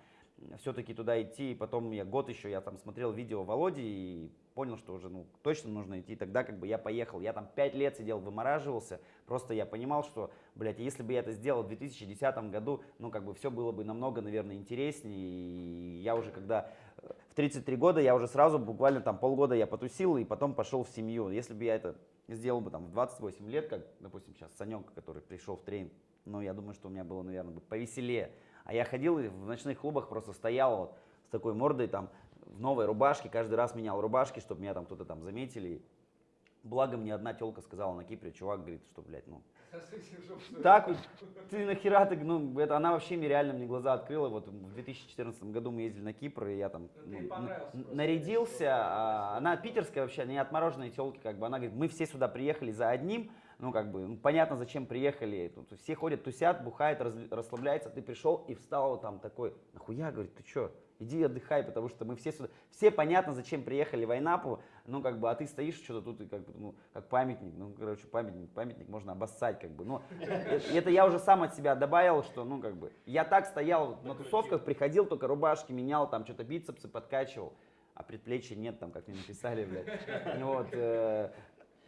C: все-таки туда идти, и потом я год еще, я там смотрел видео Володи и понял, что уже ну, точно нужно идти, тогда как бы я поехал. Я там пять лет сидел, вымораживался, просто я понимал, что, блядь, если бы я это сделал в 2010 году, ну как бы все было бы намного, наверное, интереснее, и я уже когда э, в 33 года, я уже сразу, буквально там полгода я потусил, и потом пошел в семью. Если бы я это сделал бы там в 28 лет, как, допустим, сейчас Санек, который пришел в тренинг, ну я думаю, что у меня было, наверное, бы повеселее. А я ходил и в ночных клубах просто стоял вот с такой мордой там в новой рубашке, каждый раз менял рубашки, чтобы меня там кто-то там заметили. Благо мне одна телка сказала на Кипре, чувак говорит, что, блядь, ну, так вот, ты нахера ты, ну, это она вообще мне реально мне глаза открыла. Вот в 2014 году мы ездили на Кипр, и я там
E: Ну,
C: ну, нарядился. а она питерская вообще, не отмороженные телки, как бы. Она говорит, мы все сюда приехали за одним, ну, как бы, ну, понятно, зачем приехали. Тут все ходят, тусят, бухают, раз- расслабляются. Ты пришел и встал вот там такой, нахуя, говорит, ты что? Иди отдыхай, потому что мы все сюда, все понятно, зачем приехали в Айнапу, ну, как бы, а ты стоишь что-то тут, и как бы, ну, как памятник, ну, короче, памятник, памятник можно обоссать, как бы, ну, это, я уже сам от себя добавил, что, ну, как бы, я так стоял на тусовках, приходил, только рубашки менял, там, что-то бицепсы подкачивал, а предплечья нет, там, как мне написали, блядь, Ну вот, э,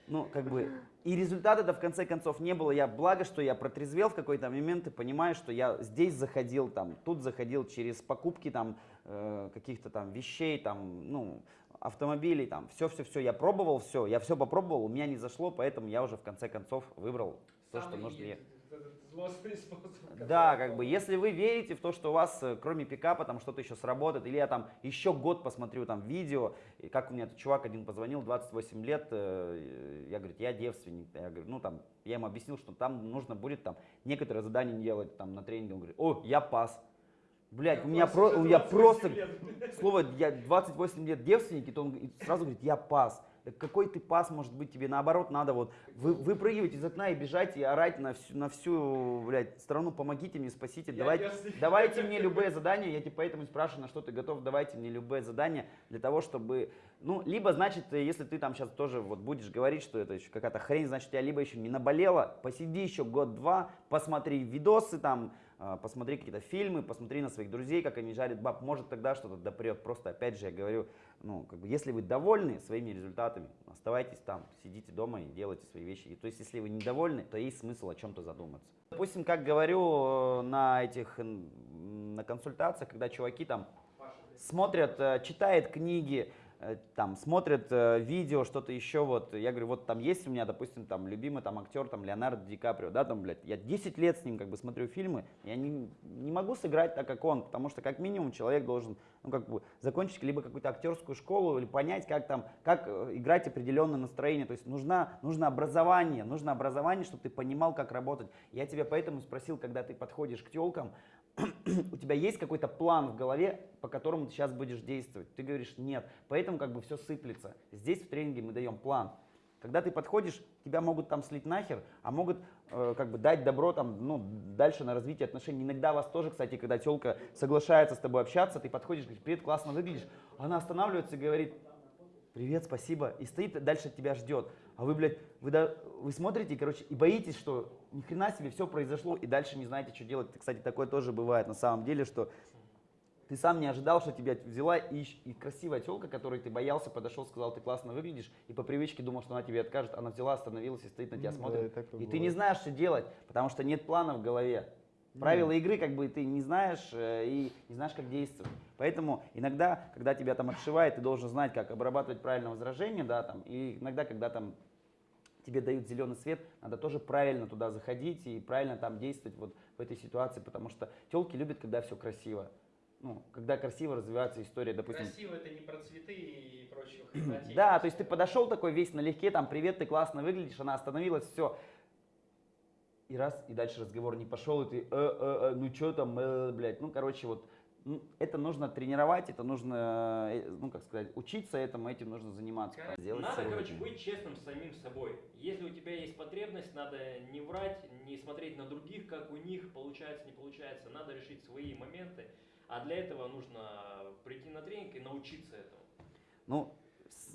C: ну, как бы, и результата-то в конце концов не было. Я, благо, что я протрезвел в какой-то момент и понимаю, что я здесь заходил, там, тут заходил через покупки, там, э, каких-то там вещей, там, ну, автомобилей, там, все-все-все, я пробовал все, я все попробовал, у меня не зашло, поэтому я уже в конце концов выбрал то, что нужно.
E: е-
C: Да, как бы, если вы верите в то, что у вас, э, кроме пикапа, там что-то еще сработает, или я там еще год посмотрю там видео, и как у меня этот чувак один позвонил, 28 лет, э, я говорю, я девственник, я говорю, ну там, я ему объяснил, что там нужно будет там некоторые задания делать там на тренинге, он говорит, о, я пас. Блять, у меня, про, у меня просто, слово, я 28 лет девственник, и то он сразу говорит, я пас. Какой ты пас может быть? Тебе наоборот надо вот вы, выпрыгивать из окна и бежать и орать на всю, на всю блядь, страну, помогите мне, спасите,
E: Я
C: давайте,
E: девственник.
C: давайте мне любые задания, я тебе поэтому и спрашиваю, на что ты готов, давайте мне любые задания для того, чтобы, ну, либо, значит, если ты там сейчас тоже вот будешь говорить, что это еще какая-то хрень, значит, тебя либо еще не наболело, посиди еще год-два, посмотри видосы там, а, посмотри какие-то фильмы, посмотри на своих друзей, как они жарят баб, может тогда что-то допрет. Просто опять же я говорю, ну, как бы, если вы довольны своими результатами, оставайтесь там, сидите дома и делайте свои вещи. И, то есть, если вы недовольны, то есть смысл о чем-то задуматься. Допустим, как говорю э, на этих, на консультациях, когда чуваки там смотрят, э, читают книги, там, смотрят э, видео, что-то еще, вот, я говорю, вот там есть у меня, допустим, там, любимый там актер, там, Леонардо Ди Каприо, да, там, блядь, я 10 лет с ним, как бы, смотрю фильмы, я не, не могу сыграть так, как он, потому что, как минимум, человек должен, ну, как бы, закончить либо какую-то актерскую школу, или понять, как там, как э, играть определенное настроение, то есть нужна, нужно образование, нужно образование, чтобы ты понимал, как работать. Я тебя поэтому спросил, когда ты подходишь к телкам, у тебя есть какой-то план в голове, по которому ты сейчас будешь действовать? Ты говоришь нет, поэтому как бы все сыплется. Здесь в тренинге мы даем план. Когда ты подходишь, тебя могут там слить нахер, а могут э, как бы дать добро там, ну, дальше на развитие отношений. Иногда вас тоже, кстати, когда телка соглашается с тобой общаться, ты подходишь, говоришь, привет, классно выглядишь, она останавливается и говорит, привет, спасибо, и стоит дальше тебя ждет. А вы, блядь, вы, да, вы смотрите, короче, и боитесь, что ни хрена себе все произошло, и дальше не знаете, что делать. Кстати, такое тоже бывает на самом деле, что ты сам не ожидал, что тебя взяла и, и красивая телка, которой ты боялся, подошел, сказал, ты классно выглядишь, и по привычке думал, что она тебе откажет, она взяла, остановилась и стоит на тебя,
F: Ну да,
C: смотрит.
F: и такое
C: и ты
F: бывает.
C: не знаешь, что делать, потому что нет плана в голове. Правила игры как бы ты не знаешь э, и не знаешь, как действовать. Поэтому иногда, когда тебя там отшивает, ты должен знать, как обрабатывать правильно возражение, да, там, и иногда, когда там тебе дают зеленый свет, надо тоже правильно туда заходить и правильно там действовать вот в этой ситуации, потому что телки любят, когда все красиво. Ну, когда красиво развивается история, допустим.
E: Красиво это не про цветы и хренотень.
C: Да, то есть ты подошел такой весь налегке, там, привет, ты классно выглядишь, она остановилась, все. И раз, и дальше разговор не пошел, и ты, э, э, э, ну что там, э, блядь, ну, короче, вот, это нужно тренировать, это нужно, э, ну, как сказать, учиться этому, этим нужно заниматься.
D: Короче,
C: Сделать
D: Надо,
C: сегодня.
D: короче, быть честным с самим собой. Если у тебя есть потребность, надо не врать, не смотреть на других, как у них получается, не получается. Надо решить свои моменты. А для этого нужно прийти на тренинг и научиться этому.
C: Ну,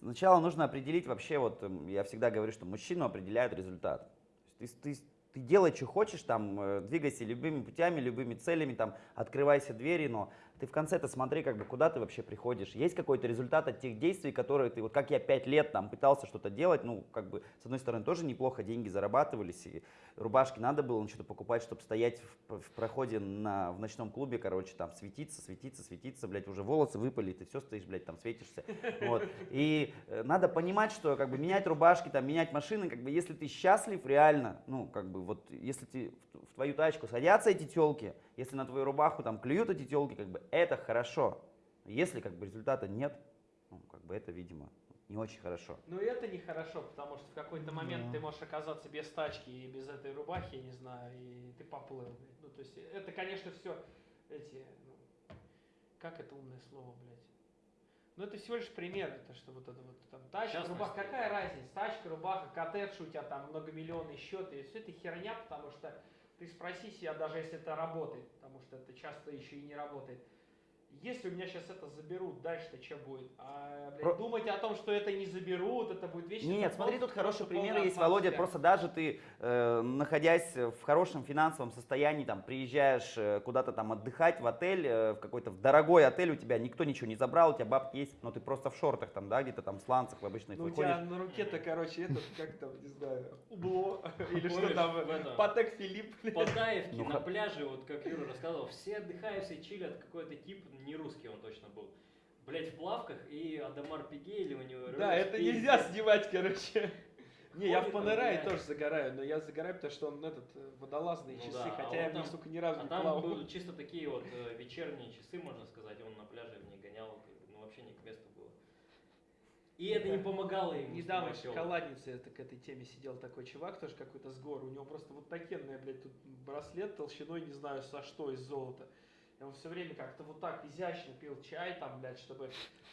C: сначала нужно определить вообще, вот эм, я всегда говорю, что мужчину определяет результат. То есть Ты, ты, ты делай, что хочешь, там, э, двигайся любыми путями, любыми целями, там, открывайся двери, но ты в конце-то смотри, как бы, куда ты вообще приходишь. Есть какой-то результат от тех действий, которые ты, вот как я пять лет там пытался что-то делать, ну, как бы, с одной стороны, тоже неплохо деньги зарабатывались, и рубашки надо было что-то покупать, чтобы стоять в, в проходе на, в ночном клубе, короче, там, светиться, светиться, светиться, блядь, уже волосы выпали, ты все стоишь, блядь, там, светишься, вот. И э, надо понимать, что, как бы, менять рубашки, там, менять машины, как бы, если ты счастлив реально, ну, как бы, вот, если ты, в, в твою тачку садятся эти телки, если на твою рубаху, там, клюют эти телки, как бы, это хорошо. Если, как бы, результата нет, ну, как бы, это, видимо, не очень хорошо.
E: Ну и это нехорошо, потому что в какой-то момент
F: Да.
E: ты можешь оказаться без тачки и без этой рубахи, я не знаю, и ты поплыл. блядь. Ну, то есть это, конечно, все эти, ну, как это умное слово, блядь? Ну это всего лишь пример, это что вот это вот там тачка,
D: Частность.
E: рубаха, какая разница? Тачка, рубаха, коттедж, у тебя там многомиллионный счет, и все это херня, потому что ты спроси себя, даже если это работает, потому что это часто еще и не работает. Если у меня сейчас это заберут, дальше-то что будет? А, блядь,
C: Про-
E: думать о том, что это не заберут, это будет вечно.
C: Нет,
E: это
C: смотри, тут хороший пример есть, Володя.
E: себя.
C: Просто даже ты, э, находясь в хорошем финансовом состоянии, там, приезжаешь э, куда-то там отдыхать в отель, э, в какой-то в дорогой отель, у тебя никто ничего не забрал, у тебя бабки есть, но ты просто в шортах там, да, где-то там в сланцах в обычных
E: Ну, у
C: выходишь.
E: тебя на руке-то, короче, этот, как там, не знаю, убло, или что там,
D: в этом-
E: Патек Филипп.
D: Патаевки
C: Ну,
D: на пляже, вот как Юра рассказывал, все отдыхают, все чилят, какой-то тип, не русский он точно был. Блять, в плавках, и Адамар Пигей у него
E: Да, это
D: пиздец.
E: нельзя снимать, короче. Не, я в
D: там,
E: Панерае тоже загораю, но я загораю, потому что он этот, э, водолазные
D: Ну
E: часы,
D: да, а
E: хотя
D: он
E: я в них,
D: там-
E: сука, ни разу
D: А
E: не
D: там
E: плавал.
D: были чисто такие вот э, вечерние часы, можно сказать, он на пляже в них гонял, ну вообще не к месту было. И это не помогало ему
E: Недавно в шоколаднице это, к этой теме сидел такой чувак, тоже какой-то с гор, у него просто вот такенный, блядь, тут браслет толщиной, не знаю, со что, из золота. И он все время как-то вот так изящно пил чай там, блядь, чтобы,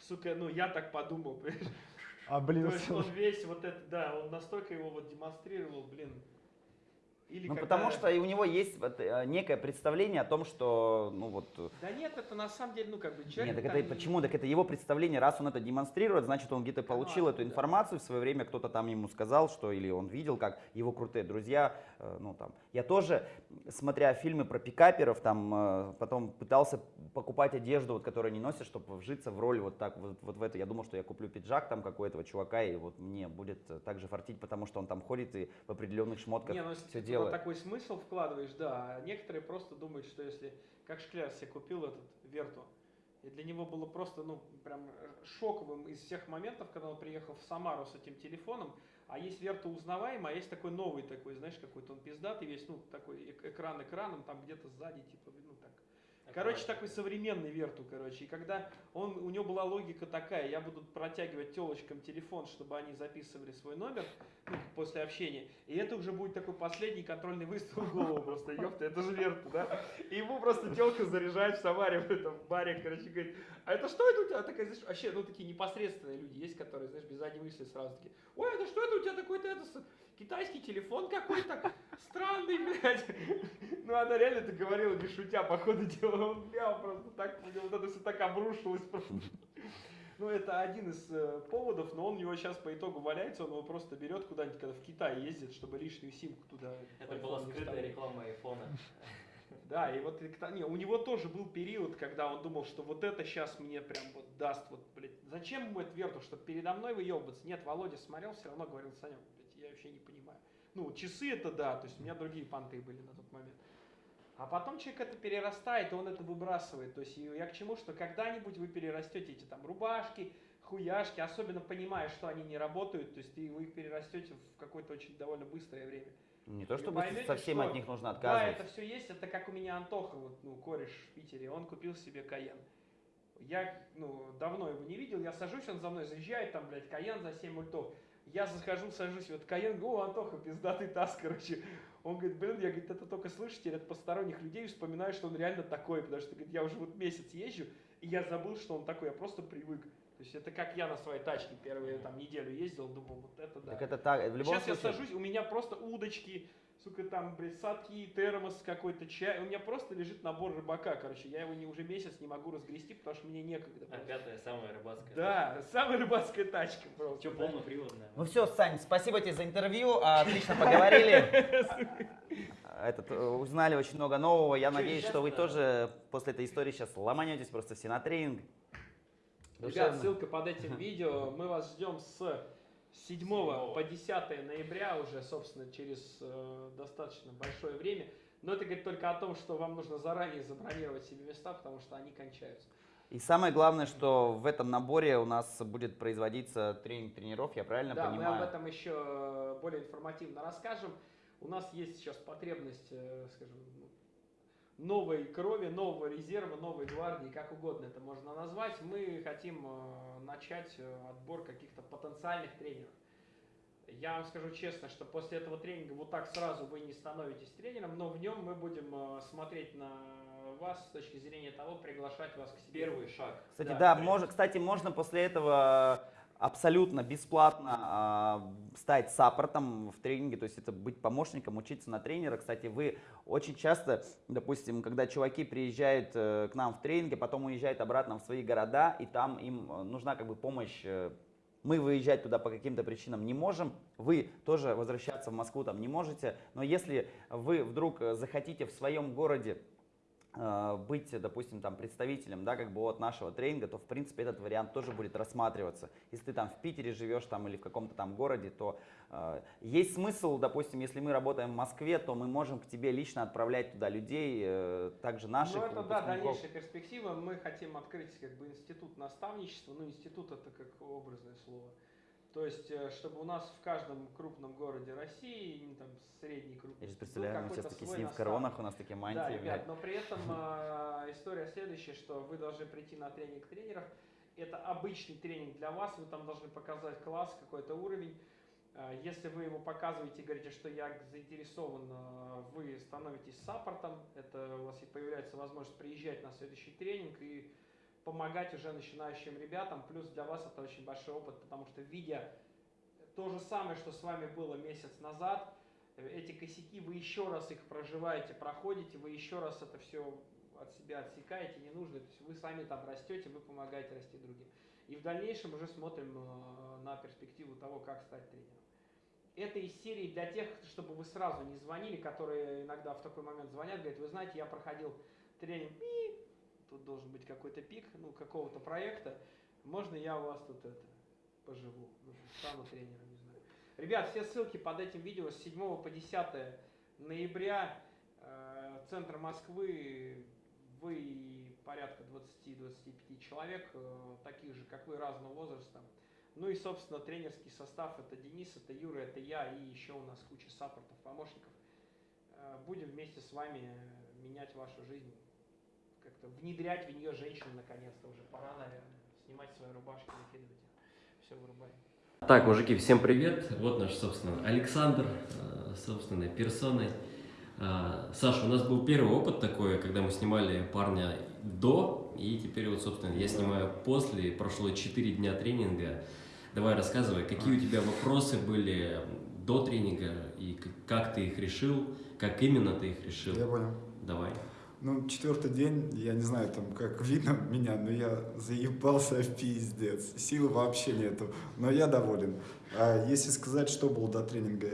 E: сука, ну я так подумал, понимаешь?
F: А,
E: То
F: блин,
E: есть он весь вот это, да, он настолько его вот демонстрировал, блин. Или
C: Ну,
E: когда-
C: потому что и у него есть вот, э, некое представление о том, что, ну вот, э,
E: Да нет, это на самом деле, ну как бы
C: Нет,
E: человек...
C: так
E: там
C: это
E: не-
C: почему? Так это его представление, раз он это демонстрирует, значит он где-то
E: Ну,
C: получил эту
E: откуда?
C: информацию в свое время, кто-то там ему сказал, что или он видел, как его крутые друзья, э, ну там. Я тоже, смотря фильмы про пикаперов, там э, потом пытался покупать одежду, вот, которую они носят, чтобы вжиться в роль вот так вот, вот в это. Я думал, что я куплю пиджак там какой-то чувака, и вот мне будет э, так же фартить, потому что он там ходит и в определенных шмотках
E: Не, ну если
C: все
E: ты
C: делает.
E: такой смысл вкладываешь, да. А некоторые просто думают, что если, как Шкляр себе купил этот Верту, и для него было просто, ну, прям э, шоковым из всех моментов, когда он приехал в Самару с этим телефоном, а есть Верта узнаваемый, а есть такой новый такой, знаешь, какой-то он пиздатый весь, ну, такой эк- экран экраном, там где-то сзади, типа, ну, так. Короче, такой современный Верту, короче. И когда он, у него была логика такая, я буду протягивать телочкам телефон, чтобы они записывали свой номер ну, после общения. И это уже будет такой последний контрольный выстрел в голову просто, ёпта, это же Верту, да? И ему просто телка заряжает в Самаре в этом баре, короче, говорит, а это что это у тебя такая, знаешь, вообще, ну, такие непосредственные люди есть, которые, знаешь, без задней мысли сразу такие, ой, это что это у тебя такой-то, это китайский телефон какой-то, странный, блядь. Ну, она реально это говорила, не шутя, по ходу дела, он, бля, просто так, вот это все так обрушилось просто. Ну, это один из э, поводов, но он у него сейчас по итогу валяется, он его просто берет куда-нибудь, когда в Китай ездит, чтобы лишнюю симку туда.
D: Это была скрытая реклама айфона.
E: Да, и вот не, у него тоже был период, когда он думал, что вот это сейчас мне прям вот даст, вот, блядь, зачем ему это верту, чтобы передо мной выебываться? Нет, Володя смотрел, все равно говорил, я вообще не понимаю. Ну, часы это да, то есть у меня другие понты были на тот момент. А потом человек это перерастает, и он это выбрасывает. То есть я к чему, что когда-нибудь вы перерастете эти там рубашки, хуяшки, особенно понимая, что они не работают, то есть и вы их перерастете в какое-то очень довольно быстрое время.
C: Не то, чтобы
E: поймете,
C: совсем
E: что-
C: от них нужно
E: Да,
C: отказывать.
E: это все есть. Это как у меня Антоха, вот, ну, кореш в Питере, он купил себе Каен. Я, ну, давно его не видел, я сажусь, он за мной заезжает, там, блядь, Каен за 7 ультов. Я захожу, сажусь, вот Каен, о, Антоха, пиздатый таз, короче. Он говорит, блин, я, говорит, это только слышу теперь от посторонних людей, вспоминаю, что он реально такой, потому что, говорит, я уже вот месяц езжу, и я забыл, что он такой, я просто привык. То есть это как я на своей тачке первую там неделю ездил, думал, вот это да.
C: Так это так, в любом
E: Сейчас я
C: случае.
E: сажусь, у меня просто удочки, сука, там, блядь, садки, термос какой-то, чай. У меня просто лежит набор рыбака, короче. Я его не, уже месяц не могу разгрести, потому что мне некогда.
D: А пятая самая рыбацкая.
E: Да, самая рыбацкая тачка просто.
D: Что,
E: да.
D: полноприводная?
C: Ну все, Сань, спасибо тебе за интервью, отлично поговорили. Этот, э, узнали очень много нового. Я надеюсь, что вы тоже после этой истории сейчас ломанетесь просто все на тренинг.
E: Ребят, ссылка под этим видео. Мы вас ждем с 7
D: Седьмого.
E: по 10 ноября уже, собственно, через э, достаточно большое время. Но это говорит только о том, что вам нужно заранее забронировать себе места, потому что они кончаются.
C: И самое главное, что в этом наборе у нас будет производиться тренинг тренеров, я правильно
E: Да,
C: понимаю?
E: мы об этом еще э, более информативно расскажем. У нас есть сейчас потребность, э, скажем, ну, новой крови, нового резерва, новой гвардии, как угодно это можно назвать. Мы хотим э, начать э, отбор каких-то потенциальных тренеров. Я вам скажу честно, что после этого тренинга вот так сразу вы не становитесь тренером, но в нем мы будем э, смотреть на вас с точки зрения того, приглашать вас к себе.
D: Первый шаг.
C: Кстати,
E: Да,
C: да,
E: в
C: мож- кстати, можно после этого абсолютно бесплатно а, стать саппортом в тренинге, то есть это быть помощником, учиться на тренера. Кстати, вы очень часто, допустим, когда чуваки приезжают э, к нам в тренинге, потом уезжают обратно в свои города, и там им э, нужна как бы помощь э, мы выезжать туда по каким-то причинам не можем, вы тоже возвращаться в Москву там не можете, но если вы вдруг э, захотите в своем городе э, быть, допустим, там представителем, да, как бы от нашего тренинга, то в принципе этот вариант тоже будет рассматриваться. Если ты там в Питере живешь там или в каком-то там городе, то э, есть смысл, допустим, если мы работаем в Москве, то мы можем к тебе лично отправлять туда людей, э, также наших
E: Ну, это да, дальнейшая перспектива. Мы хотим открыть как бы институт наставничества. Ну, институт это как образное слово. То есть, э, чтобы у нас в каждом крупном городе России, ну, там средний крупный,
C: Я сейчас представляю, мы сейчас такие
E: свой
C: сидим в коронах, у нас такие мантии.
E: Да, ребят, но при этом э, история следующая, что вы должны прийти на тренинг тренеров. Это обычный тренинг для вас, вы там должны показать класс, какой-то уровень. Э, Если вы его показываете и говорите, что я заинтересован, э, вы становитесь саппортом, это у вас и появляется возможность приезжать на следующий тренинг и помогать уже начинающим ребятам. Плюс для вас это очень большой опыт, потому что видя то же самое, что с вами было месяц назад, эти косяки, вы еще раз их проживаете, проходите, вы еще раз это все от себя отсекаете, не нужно, то есть вы сами там растете, вы помогаете расти другим. И в дальнейшем уже смотрим э, на перспективу того, как стать тренером. Это из серии для тех, чтобы вы сразу не звонили, которые иногда в такой момент звонят, говорят, вы знаете, я проходил тренинг, тут должен быть какой-то пик, ну, какого-то проекта, можно я у вас тут это, поживу, ну, стану тренером, не знаю. Ребят, все ссылки под этим видео с 7 по 10 ноября, э, центр Москвы, вы порядка 20-25 человек, э, таких же, как вы, разного возраста. Ну и, собственно, тренерский состав, это Денис, это Юра, это я, и еще у нас куча саппортов, помощников. Э, Будем вместе с вами менять вашу жизнь, как-то внедрять в нее женщин наконец-то уже. Пора, наверное, снимать свои рубашки, накидывать их. Все, вырубаем.
B: Так, мужики, всем привет. Вот наш, собственно, Александр, э, собственной персоной. Э, Саша, у нас был первый опыт такой, когда мы снимали парня до, и теперь вот, собственно, я снимаю после. Прошло 4 дня тренинга. Давай рассказывай, какие у тебя вопросы были до тренинга, и как ты их решил, как именно ты их решил.
G: Я понял.
B: Давай.
F: Ну, четвертый день, я не знаю, там, как видно меня, но я заебался в пиздец. Силы вообще нету, но я доволен. А если сказать, что было до тренинга,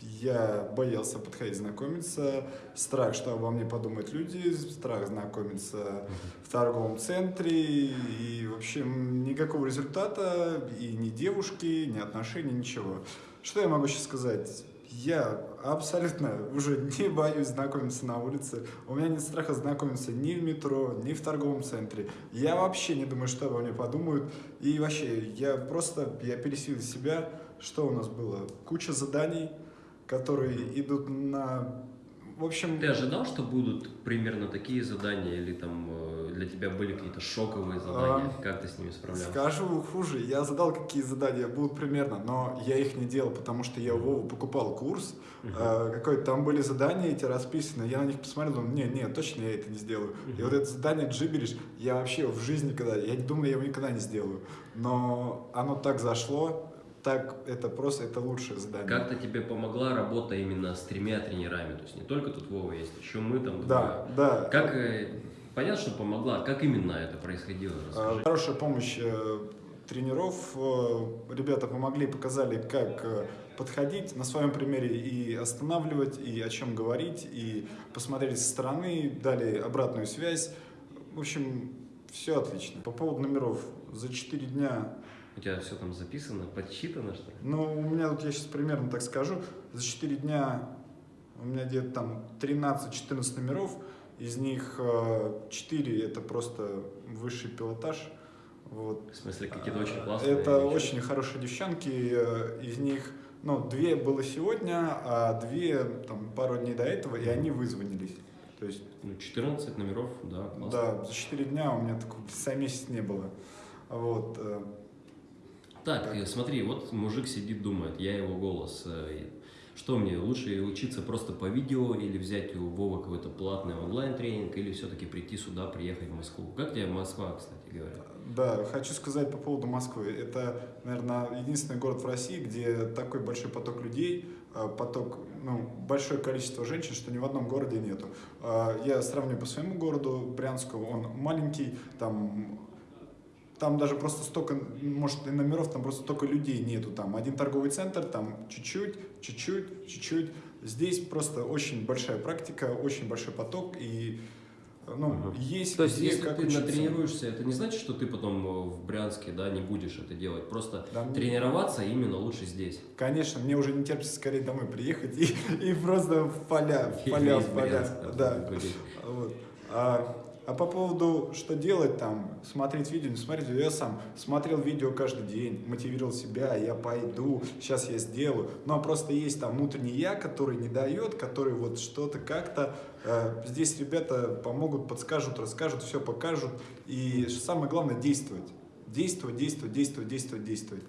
F: я боялся подходить знакомиться, страх, что обо мне подумают люди, страх знакомиться в торговом центре, и, в общем, никакого результата, и ни девушки, ни отношений, ничего. Что я могу сейчас сказать? Я абсолютно уже не боюсь знакомиться на улице. У меня нет страха знакомиться ни в метро, ни в торговом центре. Я вообще не думаю, что обо мне подумают. И вообще, я просто, я пересилил себя. Что у нас было? Куча заданий, которые идут на... В общем...
B: Ты ожидал, что будут примерно такие задания, или там э, для тебя были какие-то шоковые задания?
F: А,
B: как ты с ними справлялся?
F: Скажу хуже, я задал, какие задания будут примерно, но я их не делал, потому что я у Вовы покупал курс, uh какой-то там были задания эти расписаны, я на них посмотрел, думаю, не, не, точно я это не сделаю. И вот это задание джиберишь, я вообще в жизни никогда, я не думаю, я его никогда не сделаю. Но оно так зашло, так это просто это лучшее задание.
B: Как-то тебе помогла работа именно с тремя тренерами, то есть не только тут Вова есть, еще мы там.
F: Да,
B: двое.
F: да.
B: Как э, понятно, что помогла, как именно это происходило? Расскажи.
F: А, Хорошая помощь э, тренеров. Э, Ребята помогли, показали, как э, подходить на своем примере и останавливать, и о чем говорить, и посмотрели со стороны, дали обратную связь. В общем, все отлично. По поводу номеров. За 4 дня
B: У тебя все там записано, подсчитано, что ли?
F: Ну, у меня тут, я сейчас примерно так скажу, за 4 дня у меня где-то там 13-14 номеров, из них 4 это просто высший пилотаж. Вот.
B: В смысле, какие-то очень классные?
F: Это
B: девчонки?
F: очень хорошие девчонки, э, из них, ну, две было сегодня, а две там пару дней до этого, и они вызвонились. То есть,
B: Ну, 14 номеров, да, классно.
F: да, за 4 дня у меня такого за месяц не было. Вот. э,
B: Так, э, смотри, вот мужик сидит, думает, я его голос. Что мне, лучше учиться просто по видео или взять у Вова какой-то платный онлайн-тренинг, или все-таки прийти сюда, приехать в Москву? Как тебе Москва, кстати говоря?
F: Да, хочу сказать по поводу Москвы. Это, наверное, единственный город в России, где такой большой поток людей, э, поток, ну, большое количество женщин, что ни в одном городе нету. Э, Я сравню по своему городу, Брянску, он маленький, там там даже просто столько, может, и номеров, там просто столько людей нету. Там один торговый центр, там чуть-чуть, чуть-чуть, чуть-чуть. Здесь просто очень большая практика, очень большой поток, и ну,
B: Ага.
F: есть
B: То есть, если
F: как
B: ты
F: учиться.
B: натренируешься, это не значит, что ты потом э, в Брянске, да, не будешь это делать. Просто
F: Да, мне-
B: тренироваться именно лучше здесь.
F: Конечно, мне уже не терпится скорее домой приехать и, и просто в поля, в поля, в поля. Да. Вот. А, а по поводу, что делать там, смотреть видео, не смотреть видео, я сам смотрел видео каждый день, мотивировал себя, я пойду, сейчас я сделаю. Но просто есть там внутренний я, который не дает, который вот что-то как-то. э, здесь ребята помогут, подскажут, расскажут, все покажут. И самое главное действовать. Действовать, действовать, действовать, действовать, действовать.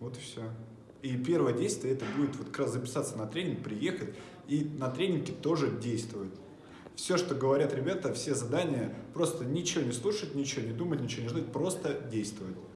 F: Вот и все. И первое действие это будет вот как раз записаться на тренинг, приехать и на тренинге тоже действовать. Все, что говорят ребята, все задания, просто ничего не слушать, ничего не думать, ничего не ждать, просто действовать.